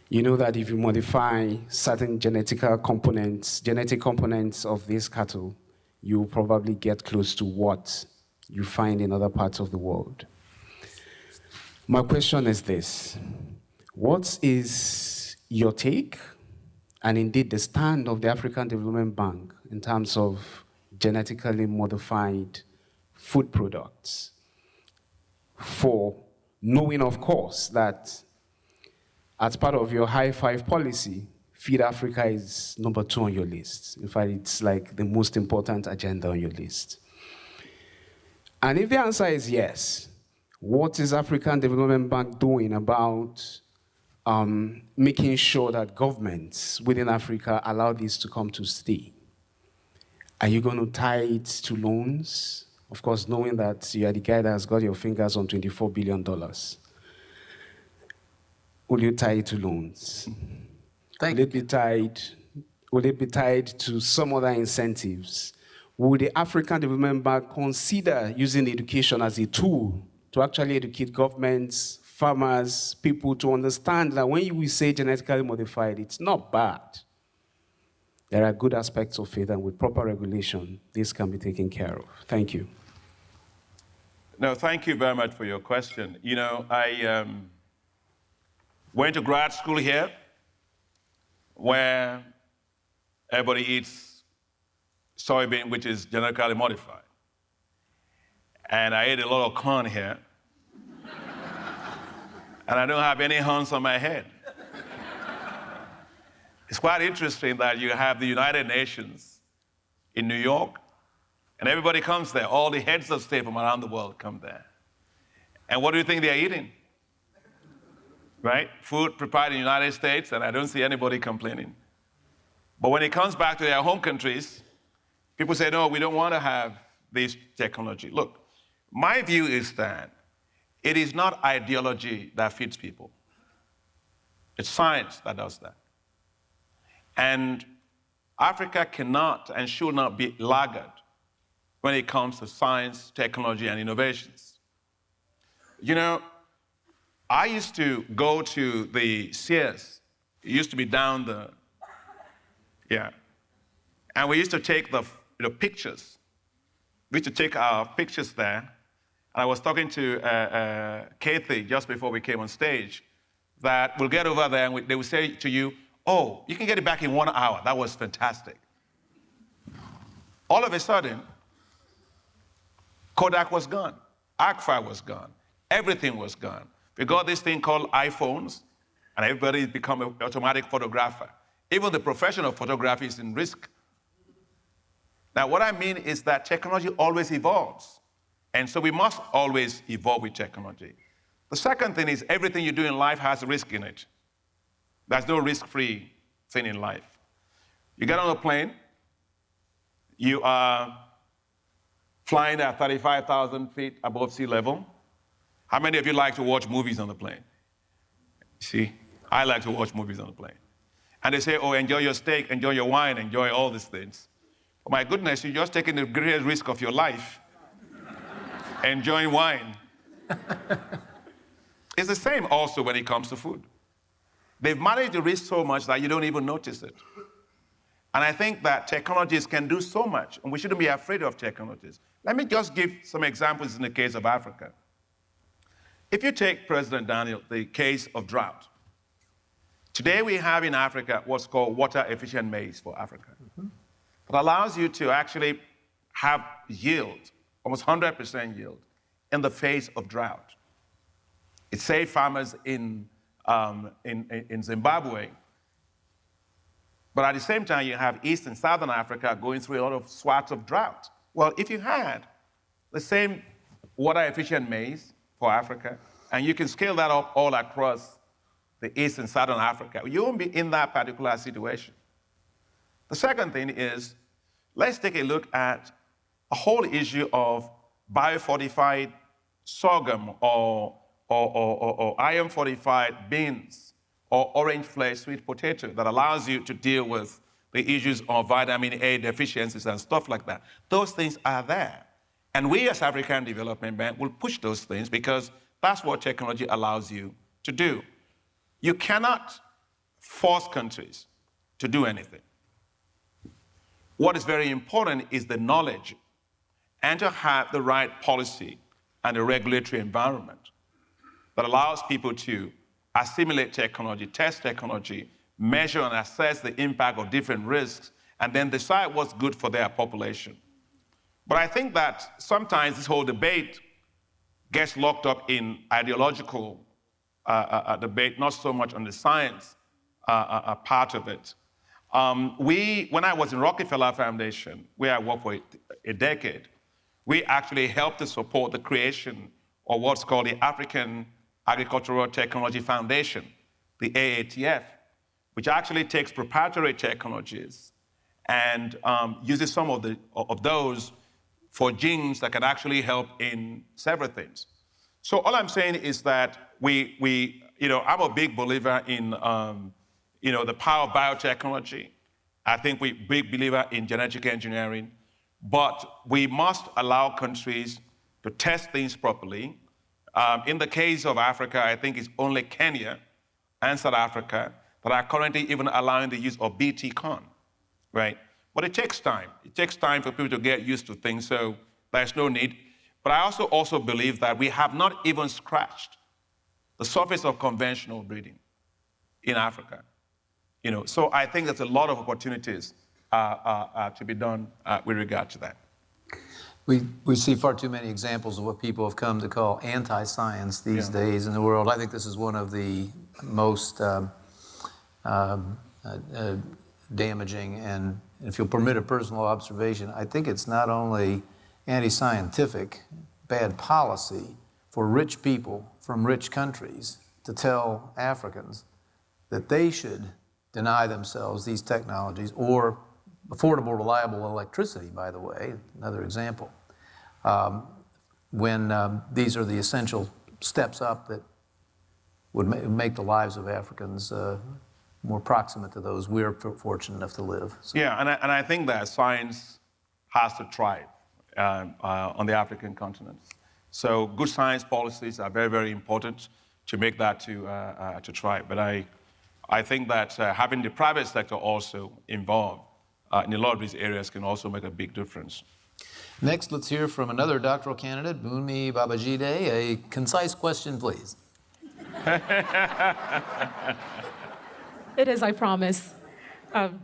you know that if you modify certain genetic components, genetic components of these cattle, you probably get close to what you find in other parts of the world. My question is this. What is your take and indeed the stand of the African Development Bank in terms of genetically modified food products for knowing, of course, that as part of your high five policy, Feed Africa is number two on your list. In fact, it's like the most important agenda on your list. And if the answer is yes, what is African Development Bank doing about um, making sure that governments within Africa allow this to come to stay? Are you going to tie it to loans? Of course, knowing that you are the guy that has got your fingers on $24 billion. Will you tie it to loans? Thank will it be tied? Will it be tied to some other incentives? Will the African Development Bank consider using education as a tool to actually educate governments, farmers, people to understand that when you say genetically modified, it's not bad. There are good aspects of it, and with proper regulation, this can be taken care of. Thank you. No, thank you very much for your question. You know, I um, went to grad school here where everybody eats soybean, which is genetically modified. And I ate a lot of corn here. and I don't have any horns on my head. it's quite interesting that you have the United Nations in New York, and everybody comes there. All the heads of state from around the world come there. And what do you think they're eating? Right? Food prepared in the United States, and I don't see anybody complaining. But when it comes back to their home countries, people say, no, we don't want to have this technology. Look, my view is that it is not ideology that feeds people. It's science that does that. And Africa cannot and should not be laggard when it comes to science, technology, and innovations. You know, I used to go to the Sears. It used to be down the, yeah. And we used to take the you know, pictures. We used to take our pictures there. And I was talking to uh, uh, Kathy just before we came on stage that we'll get over there and we, they will say to you, oh, you can get it back in one hour. That was fantastic. All of a sudden, Kodak was gone. Agfa was gone. Everything was gone. We got this thing called iPhones, and everybody's become an automatic photographer. Even the profession of photography is in risk. Now, what I mean is that technology always evolves. And so we must always evolve with technology. The second thing is everything you do in life has risk in it. There's no risk-free thing in life. You get on a plane, you are flying at 35,000 feet above sea level, how many of you like to watch movies on the plane? See, I like to watch movies on the plane. And they say, oh, enjoy your steak, enjoy your wine, enjoy all these things. But my goodness, you're just taking the greatest risk of your life, enjoying wine. it's the same also when it comes to food. They've managed the risk so much that you don't even notice it. And I think that technologies can do so much, and we shouldn't be afraid of technologies. Let me just give some examples in the case of Africa. If you take President Daniel, the case of drought, today we have in Africa what's called water efficient maize for Africa. Mm-hmm. It allows you to actually have yield, almost 100% yield, in the face of drought. It saved farmers in, um, in, in Zimbabwe. But at the same time, you have East and Southern Africa going through a lot of swaths of drought. Well, if you had the same water efficient maize, for Africa, and you can scale that up all across the East and Southern Africa. You won't be in that particular situation. The second thing is, let's take a look at a whole issue of biofortified sorghum or, or, or, or, or iron fortified beans or orange flesh sweet potato that allows you to deal with the issues of vitamin A deficiencies and stuff like that. Those things are there. And we as African Development Bank will push those things because that's what technology allows you to do. You cannot force countries to do anything. What is very important is the knowledge and to have the right policy and a regulatory environment that allows people to assimilate technology, test technology, measure and assess the impact of different risks, and then decide what's good for their population. But I think that sometimes this whole debate gets locked up in ideological uh, uh, uh debate, not so much on the science uh, uh, uh, part of it. Um, we, when I was in Rockefeller Foundation, where I worked for a, a decade, we actually helped to support the creation of what's called the African Agricultural Technology Foundation, the AATF, which actually takes proprietary technologies and um, uses some of, the, of those for genes that can actually help in several things. So all I'm saying is that we, we you know, I'm a big believer in, um, you know, the power of biotechnology. I think we're big believer in genetic engineering, but we must allow countries to test things properly. Um, in the case of Africa, I think it's only Kenya and South Africa that are currently even allowing the use of BT corn, right? But it takes time. It takes time for people to get used to things, so there's no need. But I also also believe that we have not even scratched the surface of conventional breeding in Africa. You know, so I think there's a lot of opportunities uh, uh, uh, to be done uh, with regard to that. We, we see far too many examples of what people have come to call anti-science these yeah. days in the world. I think this is one of the most um, um, uh, uh, damaging and if you'll permit a personal observation, I think it's not only anti-scientific, bad policy for rich people from rich countries to tell Africans that they should deny themselves these technologies or affordable, reliable electricity, by the way, another example, um, when um, these are the essential steps up that would ma make the lives of Africans uh, more proximate to those we're fortunate enough to live. So. Yeah, and I, and I think that science has to thrive uh, uh, on the African continent. So good science policies are very, very important to make that to, uh, uh to thrive. But I, I think that uh, having the private sector also involved uh, in a lot of these areas can also make a big difference. Next, let's hear from another doctoral candidate, Bunmi Babajide. A concise question, please. It is, I promise. Um,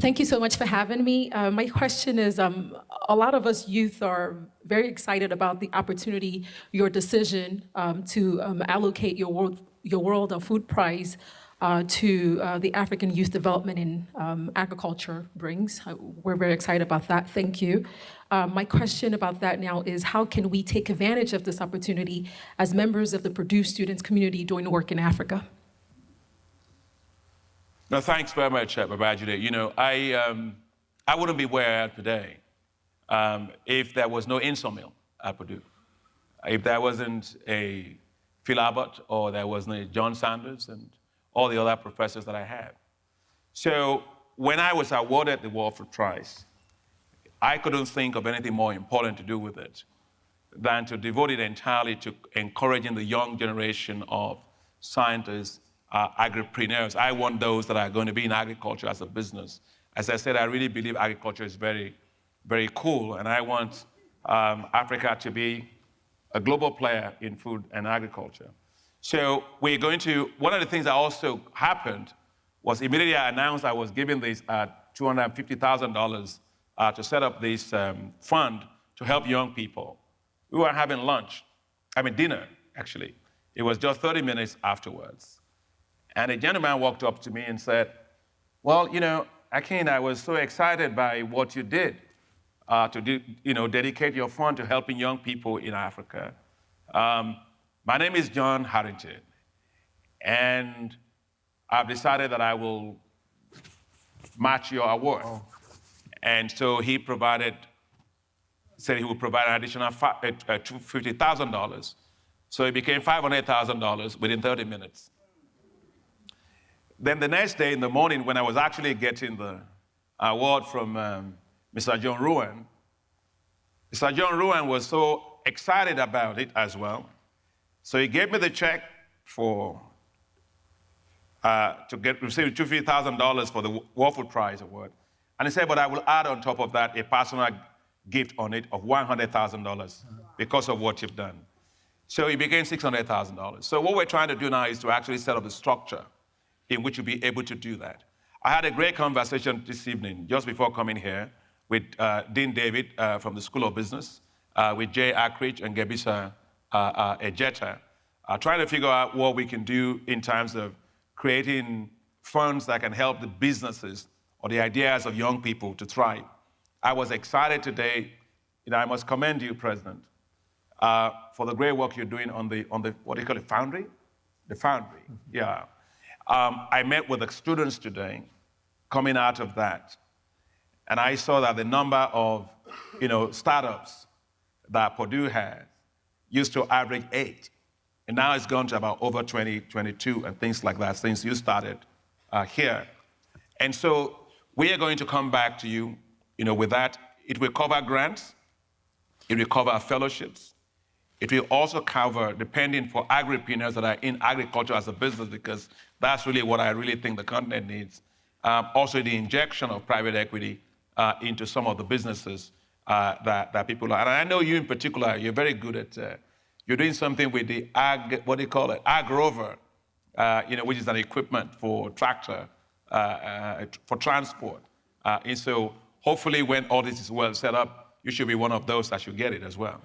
thank you so much for having me. Uh, my question is, um, a lot of us youth are very excited about the opportunity, your decision um, to um, allocate your World, your World of Food Prize uh, to uh, the African Youth Development in um, Agriculture brings. Uh, we're very excited about that, thank you. Uh, my question about that now is how can we take advantage of this opportunity as members of the Purdue students community doing work in Africa? No, thanks very much, uh, Babajide. You know, I, um, I wouldn't be where I am today um, if there was no INTSORMIL at Purdue. If there wasn't a Phil Abbott or there wasn't a John Sanders and all the other professors that I have. So when I was awarded the World Food Prize, I couldn't think of anything more important to do with it than to devote it entirely to encouraging the young generation of scientists uh, agripreneurs. I want those that are going to be in agriculture as a business. As I said, I really believe agriculture is very, very cool, and I want um, Africa to be a global player in food and agriculture. So we're going to, one of the things that also happened was immediately I announced I was giving this uh, $250,000 uh, to set up this um, fund to help young people. We were having lunch, I mean dinner, actually. It was just 30 minutes afterwards. And a gentleman walked up to me and said, Well, you know, Akin, I was so excited by what you did uh, to do, you know, dedicate your fund to helping young people in Africa. Um, my name is John Harrington, and I've decided that I will match your award. Oh. And so he provided, said he would provide an additional uh, uh, $50,000. So it became $500,000 within 30 minutes. Then the next day in the morning, when I was actually getting the award from um, Mr. John Ruan, Mr. John Ruan was so excited about it as well. So he gave me the check for uh, to get receive two thousand dollars for the World Food Prize award, and he said, "But I will add on top of that a personal gift on it of one hundred thousand dollars because of what you've done." So it became six hundred thousand dollars. So what we're trying to do now is to actually set up a structure in which you'll be able to do that. I had a great conversation this evening, just before coming here, with uh, Dean David uh, from the School of Business, uh, with Jay Akridge and Gebisa uh, uh, Ejeta, trying to figure out what we can do in terms of creating funds that can help the businesses or the ideas of young people to thrive. I was excited today. Know, I must commend you, President, uh, for the great work you're doing on the, on the, what do you call it, foundry? The foundry, yeah. Um, I met with the students today coming out of that, and I saw that the number of, you know, startups that Purdue has used to average eight, and now it's gone to about over 20, 22, and things like that since you started uh, here. And so we are going to come back to you, you know, with that. It will cover grants, it will cover fellowships, it will also cover the pending for agripreneurs that are in agriculture as a business, because that's really what I really think the continent needs. Um, also, the injection of private equity uh, into some of the businesses uh, that, that people are. And I know you in particular, you're very good at, uh, you're doing something with the ag, what do you call it, ag rover, uh, you know, which is an equipment for tractor, uh, uh, for transport. and so hopefully when all this is well set up, you should be one of those that should get it as well.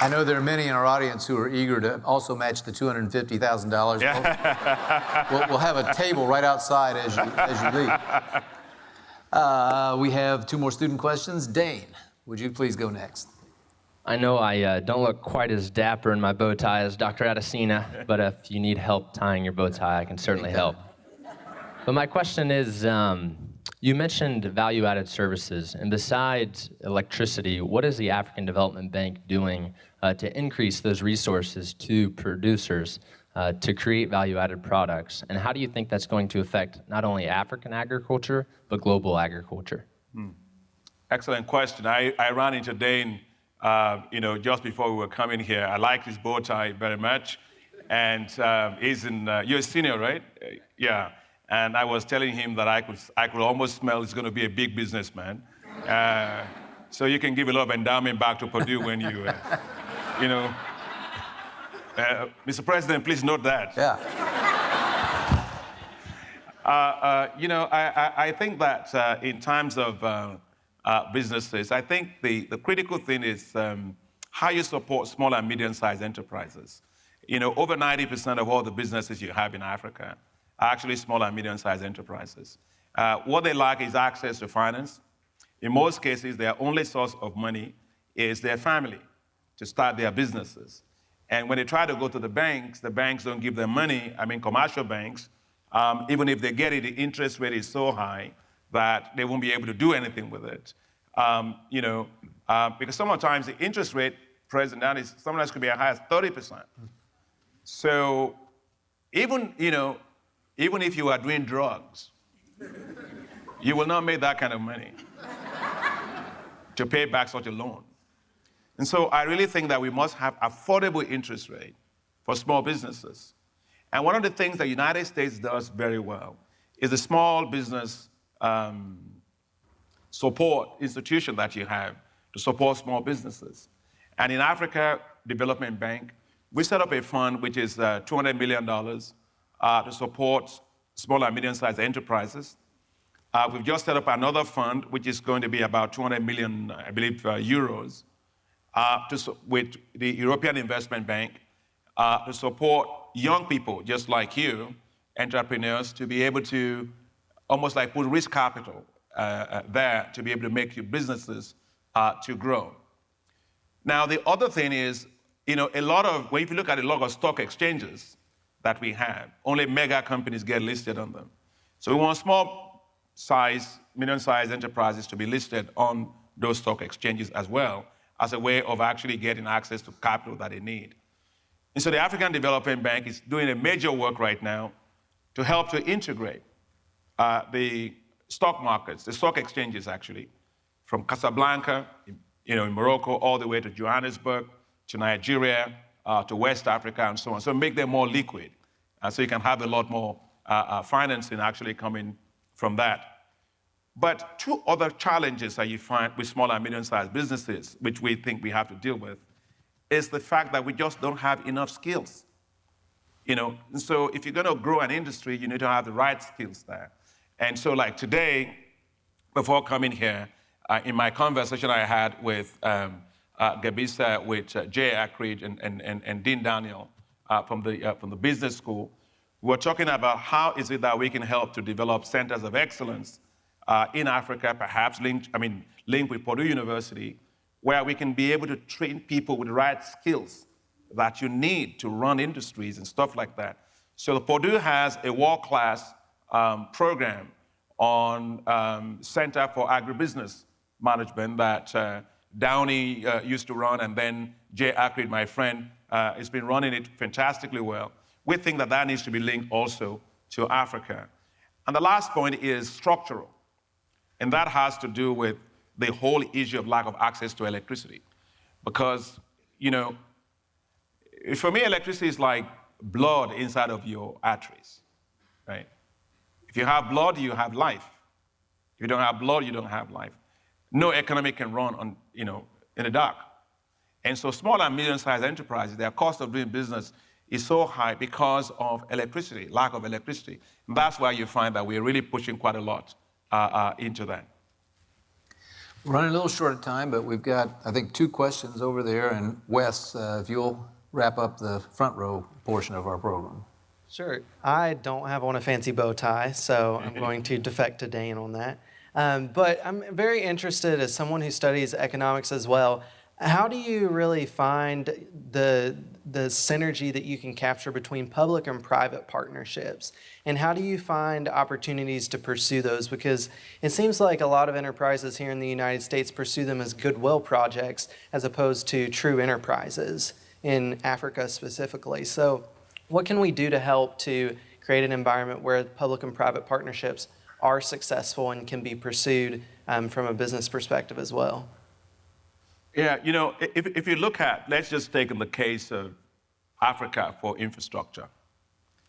I know there are many in our audience who are eager to also match the $250,000. Yeah. We'll, we'll, have a table right outside as you, as you leave. Uh, we have two more student questions. Dane, would you please go next? I know I uh, don't look quite as dapper in my bow tie as Dr. Adesina, but if you need help tying your bow tie, I can certainly help. But my question is, um, you mentioned value-added services, and besides electricity, what is the African Development Bank doing uh, to increase those resources to producers uh, to create value-added products? And how do you think that's going to affect not only African agriculture, but global agriculture? Hmm. Excellent question. I, I ran into Dane, uh, you know, just before we were coming here. I like his bow tie very much. And uh, he's in, uh, you're a senior, right? Yeah. And I was telling him that I could, I could almost smell he's going to be a big businessman. Uh, so you can give a lot of endowment back to Purdue when you, uh, you know. Uh, Mr. President, please note that. Yeah. Uh, uh, you know, I, I, I think that uh, in times of businesses, I think the, the critical thing is um, how you support small and medium-sized enterprises. You know, over 90% of all the businesses you have in Africa are actually small and medium-sized enterprises. Uh, what they lack is access to finance. In most cases, their only source of money is their family to start their businesses. And when they try to go to the banks, the banks don't give them money. I mean, commercial banks, um, even if they get it, the interest rate is so high that they won't be able to do anything with it. Um, you know, uh, because sometimes the interest rate, President, that is sometimes could be as high as 30%. So even, you know, even if you are doing drugs, you will not make that kind of money to pay back such a loan. And so I really think that we must have affordable interest rate for small businesses. And one of the things the United States does very well is the small business um, support institution that you have to support small businesses. And in Africa Development Bank, we set up a fund which is uh, $200 million uh, to support small and medium-sized enterprises. Uh, we've just set up another fund, which is going to be about 200 million, I believe, uh, euros, uh, to, with the European Investment Bank uh, to support young people just like you, entrepreneurs, to be able to almost like put risk capital uh, there to be able to make your businesses to grow. Now, the other thing is, you know, a lot of, when you look at a lot of stock exchanges, that we have. Only mega companies get listed on them. So we want small size, medium sized enterprises to be listed on those stock exchanges as well as a way of actually getting access to capital that they need. And so the African Development Bank is doing a major work right now to help to integrate uh, the stock markets, the stock exchanges actually, from Casablanca, you know, in Morocco, all the way to Johannesburg, to Nigeria, uh, to West Africa and so on. So make them more liquid. Uh, so you can have a lot more uh, uh, financing actually coming from that. But two other challenges that you find with small and medium-sized businesses, which we think we have to deal with, is the fact that we just don't have enough skills. You know, so if you're going to grow an industry, you need to have the right skills there. And so, like today, before coming here, uh, in my conversation I had with um, uh, Gebisa, with uh, Jay Akridge and, and, and, and Dean Daniel uh, from, the, uh, from the business school, we're talking about how is it that we can help to develop centers of excellence uh, in Africa, perhaps linked, I mean, linked with Purdue University, where we can be able to train people with the right skills that you need to run industries and stuff like that. So Purdue has a world-class um, program on um, Center for Agribusiness Management that uh, Downey uh, used to run, and then Jay Akridge, my friend, uh, has been running it fantastically well. We think that that needs to be linked also to Africa. And the last point is structural, and that has to do with the whole issue of lack of access to electricity. Because, you know, for me, electricity is like blood inside of your arteries, right? If you have blood, you have life. If you don't have blood, you don't have life. No economy can run on, you know, in the dark. And so small and medium-sized enterprises, their cost of doing business is so high because of electricity, lack of electricity. And that's why you find that we're really pushing quite a lot uh, uh, into that. We're running a little short of time, but we've got, I think, two questions over there. And Wes, uh, if you'll wrap up the front row portion of our program. Sure. I don't have on a fancy bow tie, so I'm going to defect to Dane on that. Um, but I'm very interested as someone who studies economics as well. How do you really find the, the synergy that you can capture between public and private partnerships? And how do you find opportunities to pursue those? Because it seems like a lot of enterprises here in the United States pursue them as goodwill projects as opposed to true enterprises in Africa specifically. So what can we do to help to create an environment where public and private partnerships are successful and can be pursued um, from a business perspective as well? Yeah, you know, if, if you look at, let's just take in the case of Africa for infrastructure.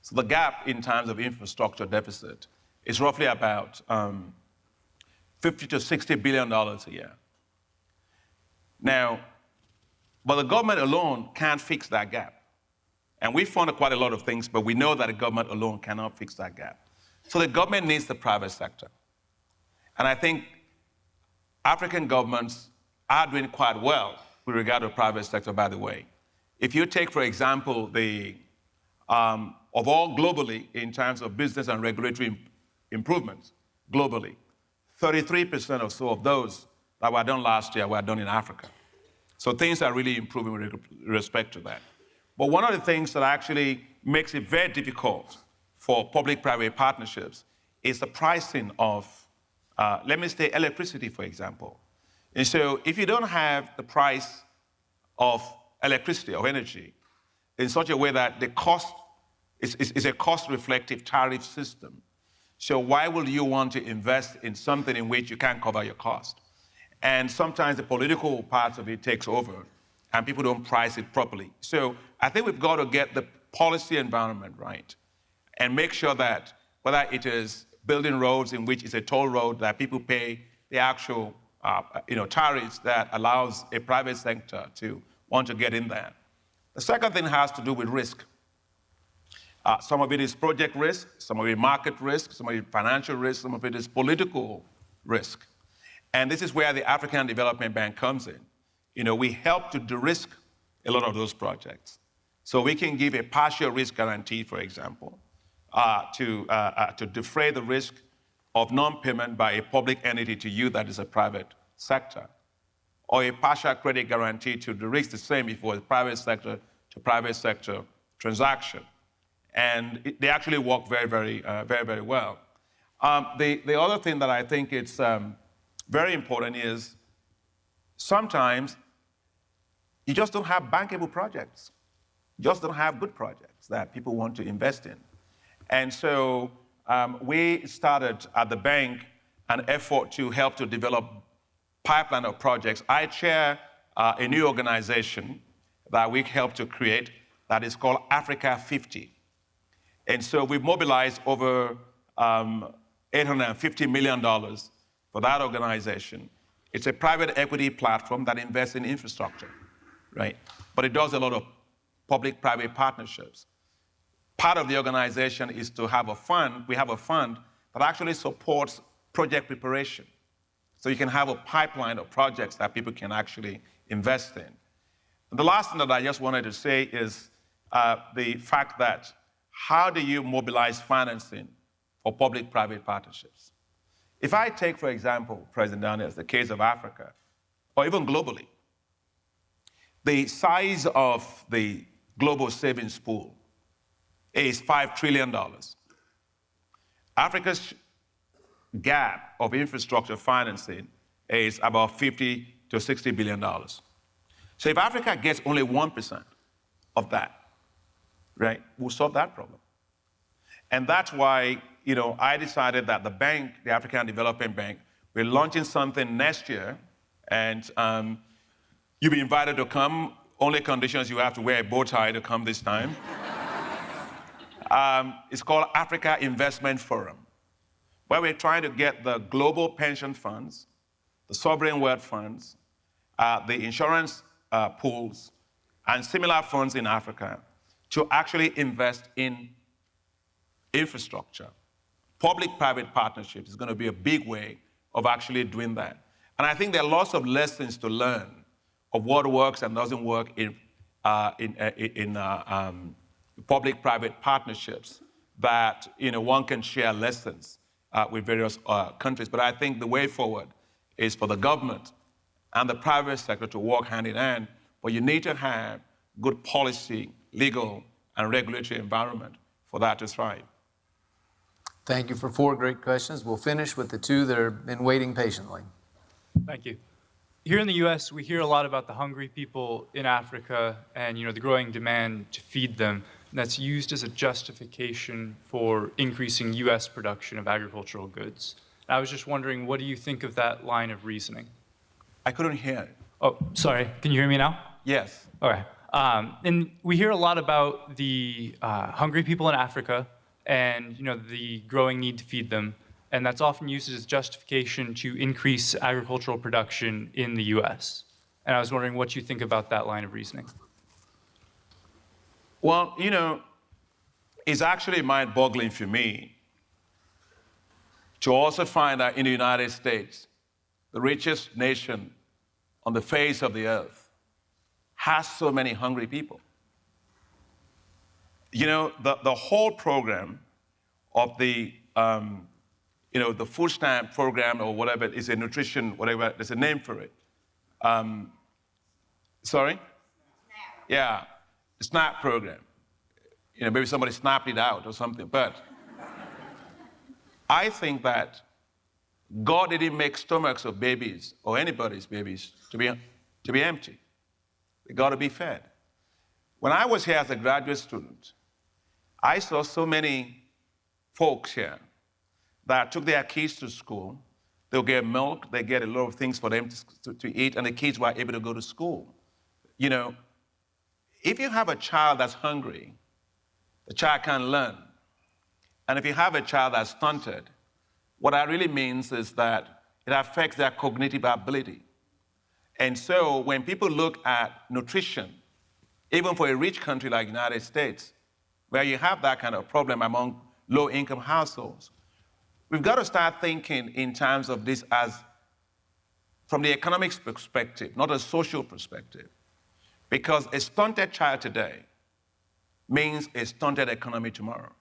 So the gap in terms of infrastructure deficit is roughly about um, 50 to 60 billion dollars a year. Now, but the government alone can't fix that gap. And we funded quite a lot of things, but we know that the government alone cannot fix that gap. So the government needs the private sector. And I think African governments are doing quite well with regard to the private sector, by the way. If you take, for example, the, um, of all globally in terms of business and regulatory improvements globally, 33% or so of those that were done last year were done in Africa. So things are really improving with respect to that. But one of the things that actually makes it very difficult for public-private partnerships is the pricing of, uh, let me say, electricity, for example. And so if you don't have the price of electricity, of energy, in such a way that the cost is, is, is a cost-reflective tariff system, so why would you want to invest in something in which you can't cover your cost? And sometimes the political part of it takes over and people don't price it properly. So I think we've got to get the policy environment right and make sure that whether it is building roads in which it's a toll road that people pay the actual uh, you know, tariffs that allows a private sector to want to get in there. The second thing has to do with risk. Uh, some of it is project risk, some of it market risk, some of it financial risk, some of it is political risk. And this is where the African Development Bank comes in. You know, we help to de-risk a lot of those projects. So we can give a partial risk guarantee, for example, to, uh, uh, to defray the risk of non-payment by a public entity to you that is a private sector, or a partial credit guarantee to the risk the same if it was private sector to private sector transaction. And it, they actually work very, very, uh, very, very well. Um, the, the other thing that I think it's um, very important is sometimes you just don't have bankable projects. You just don't have good projects that people want to invest in. And so um, we started at the bank an effort to help to develop pipeline of projects. I chair uh, a new organization that we helped to create that is called Africa 50. And so we've mobilized over um, $850 million for that organization. It's a private equity platform that invests in infrastructure, right? But it does a lot of public-private partnerships. Part of the organization is to have a fund. We have a fund that actually supports project preparation. So you can have a pipeline of projects that people can actually invest in. And the last thing that I just wanted to say is uh, the fact that how do you mobilize financing for public-private partnerships? If I take, for example, President Daniels, the case of Africa, or even globally, the size of the global savings pool is $5 trillion. Africa's gap of infrastructure financing is about 50 to 60 billion dollars. So if Africa gets only 1% of that, right, we'll solve that problem. And that's why, you know, I decided that the bank, the African Development Bank, we're launching something next year, and um, you'll be invited to come. Only conditions you have to wear a bow tie to come this time. Um, it's called Africa Investment Forum, where we're trying to get the global pension funds, the sovereign wealth funds, uh, the insurance uh, pools, and similar funds in Africa to actually invest in infrastructure. Public-private partnerships is going to be a big way of actually doing that. And I think there are lots of lessons to learn of what works and doesn't work in, uh, in, uh, in uh, um, public-private partnerships that you know, one can share lessons uh, with various uh, countries. But I think the way forward is for the government and the private sector to work hand in hand, but you need to have good policy, legal, and regulatory environment for that to thrive. Thank you for four great questions. We'll finish with the two that have been waiting patiently. Thank you. Here in the U.S., we hear a lot about the hungry people in Africa and you know the growing demand to feed them. That's used as a justification for increasing U.S. production of agricultural goods. And I was just wondering, what do you think of that line of reasoning? I couldn't hear it. Oh, sorry. Can you hear me now? Yes. Okay. Um, and we hear a lot about the uh, hungry people in Africa and you know the growing need to feed them, and that's often used as justification to increase agricultural production in the U.S. And I was wondering what you think about that line of reasoning. Well, you know, it's actually mind-boggling for me to also find that in the United States, the richest nation on the face of the earth, has so many hungry people. You know, the, the whole program of the, um, you know, the food stamp program or whatever is a nutrition, whatever, there's a name for it. Um, sorry? Yeah, SNAP program. You know, maybe somebody snapped it out or something, but I think that God didn't make stomachs of babies or anybody's babies to be, to be empty. They got to be fed. When I was here as a graduate student, I saw so many folks here that took their kids to school. They'll get milk, they get a lot of things for them to, to, to eat, and the kids were able to go to school. You know, if you have a child that's hungry, the child can't learn. And if you have a child that's stunted, what that really means is that it affects their cognitive ability. And so when people look at nutrition, even for a rich country like the United States, where you have that kind of problem among low-income households, we've got to start thinking in terms of this as from the economics perspective, not a social perspective. Because a stunted child today means a stunted economy tomorrow.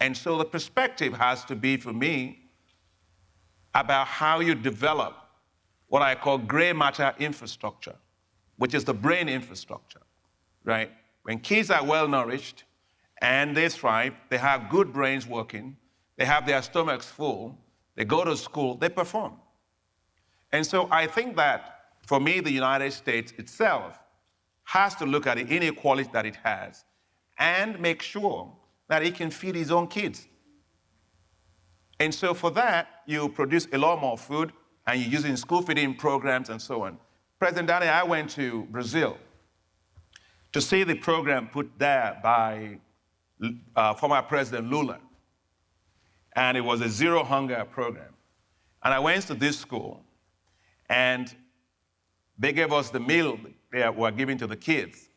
And so the perspective has to be for me about how you develop what I call gray matter infrastructure, which is the brain infrastructure, right? When kids are well nourished and they thrive, they have good brains working, they have their stomachs full, they go to school, they perform. And so I think that for me, the United States itself has to look at the inequality that it has and make sure that he can feed his own kids. And so for that, you produce a lot more food and you're using school feeding programs and so on. President Dani, I went to Brazil to see the program put there by uh, former President Lula. And it was a zero hunger program. And I went to this school and they gave us the meal they were giving to the kids.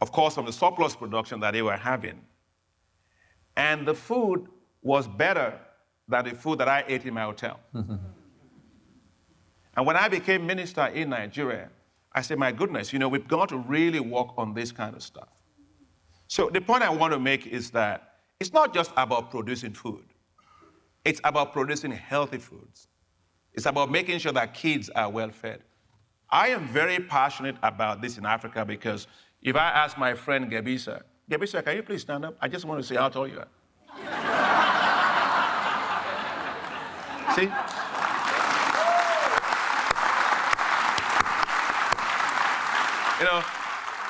of course, from the surplus production that they were having. And the food was better than the food that I ate in my hotel. and when I became minister in Nigeria, I said, my goodness, you know, we've got to really work on this kind of stuff. So the point I want to make is that it's not just about producing food. It's about producing healthy foods. It's about making sure that kids are well fed. I am very passionate about this in Africa because if I ask my friend Gebisa, Gebisa, can you please stand up? I just want to see how tall you are. see? You know,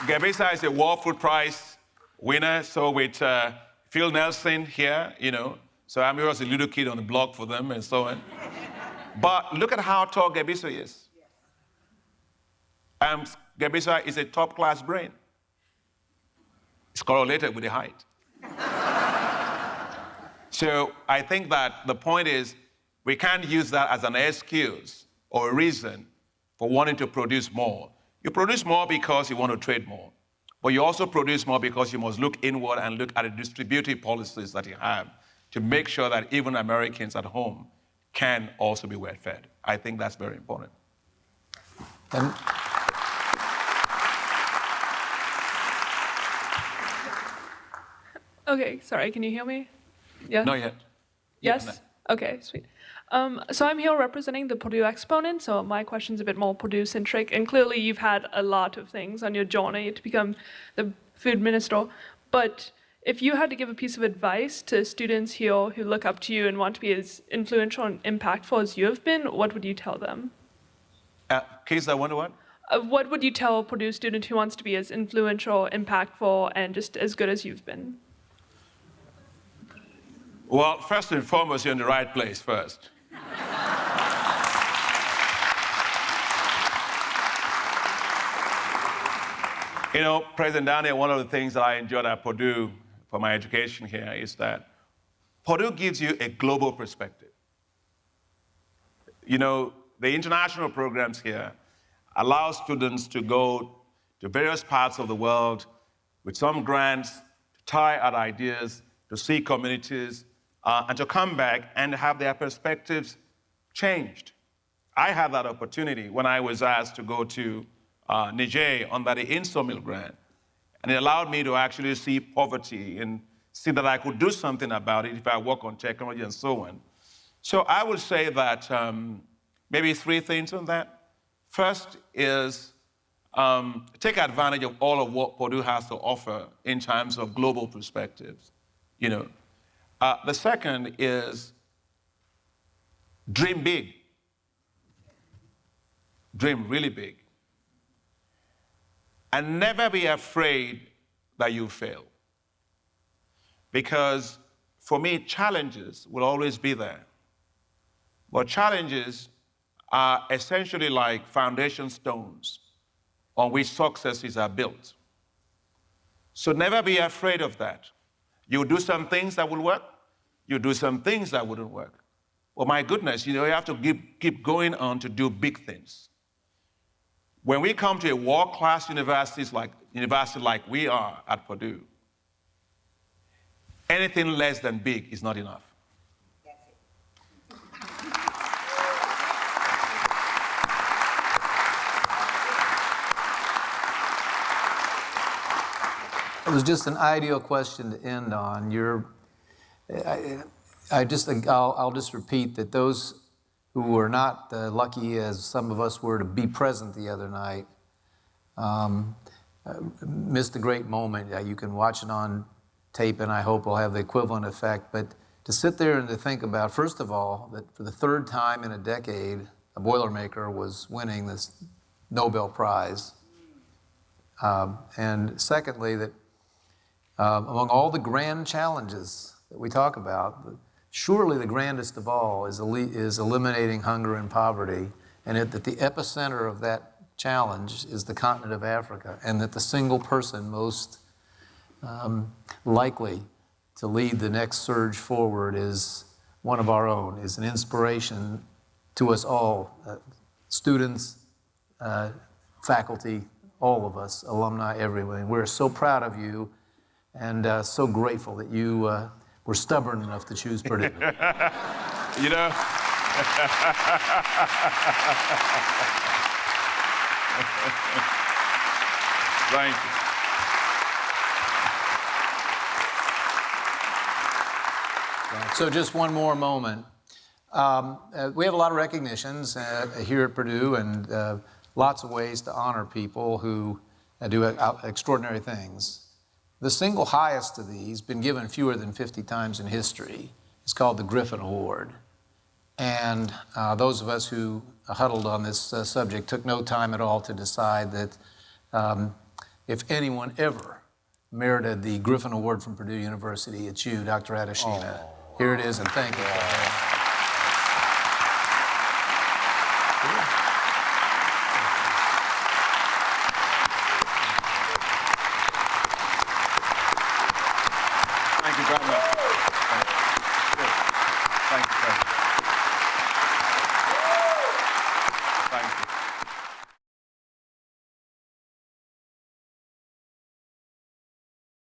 Gebisa is a World Food Prize winner, so with uh, Phil Nelson here, you know, so I'm here as a little kid on the block for them and so on. but look at how tall Gebisa is. Um, Gebisa is a top class brain. It's correlated with the height. so I think that the point is we can't use that as an excuse or a reason for wanting to produce more. You produce more because you want to trade more. But you also produce more because you must look inward and look at the distributive policies that you have to make sure that even Americans at home can also be well fed. I think that's very important. And Okay, sorry, can you hear me? Yeah? Not yet. Yes? Okay, sweet. Um, so I'm here representing the Purdue exponent, so my question's a bit more Purdue-centric, and clearly you've had a lot of things on your journey to become the food minister, but if you had to give a piece of advice to students here who look up to you and want to be as influential and impactful as you have been, what would you tell them? Uh, Keith, I wonder what? Uh, what would you tell a Purdue student who wants to be as influential, impactful, and just as good as you've been? Well, first and foremost, you're in the right place first. you know, President Daniel, one of the things that I enjoyed at Purdue for my education here is that Purdue gives you a global perspective. You know, the international programs here allow students to go to various parts of the world with some grants, to tie out ideas, to see communities, uh, and to come back and have their perspectives changed. I had that opportunity when I was asked to go to uh, Niger under the INTSORMIL grant. And it allowed me to actually see poverty and see that I could do something about it if I work on technology and so on. So I would say that um, maybe three things on that. First is um, take advantage of all of what Purdue has to offer in terms of global perspectives. You know, uh, the second is dream big. Dream really big. And never be afraid that you fail. Because for me, challenges will always be there. But challenges are essentially like foundation stones on which successes are built. So never be afraid of that. You do some things that will work, you do some things that wouldn't work. Well, my goodness, you know, you have to keep, keep going on to do big things. When we come to a world-class universities like university like we are at Purdue, anything less than big is not enough. It was just an ideal question to end on. You're, I, I just, I'll, I'll just repeat that those who were not uh, lucky as some of us were to be present the other night um, uh, missed a great moment. Uh, you can watch it on tape and I hope will have the equivalent effect. But to sit there and to think about, first of all, that for the third time in a decade, a Boilermaker was winning this Nobel Prize. Um, and secondly, that um, among all the grand challenges that we talk about, surely the grandest of all is, is eliminating hunger and poverty, and it, that the epicenter of that challenge is the continent of Africa, and that the single person most um, likely to lead the next surge forward is one of our own, is an inspiration to us all, uh, students, uh, faculty, all of us, alumni everyone. We're so proud of you and uh, so grateful that you uh, were stubborn enough to choose Purdue. You know? Thank you. So just one more moment. Um, uh, we have a lot of recognitions uh, here at Purdue and uh, lots of ways to honor people who uh, do uh, extraordinary things. The single highest of these, been given fewer than 50 times in history, is called the Griffin Award. And uh, those of us who huddled on this uh, subject took no time at all to decide that um, if anyone ever merited the Griffin Award from Purdue University, it's you, Dr. Adesina. Here it is, and thank you.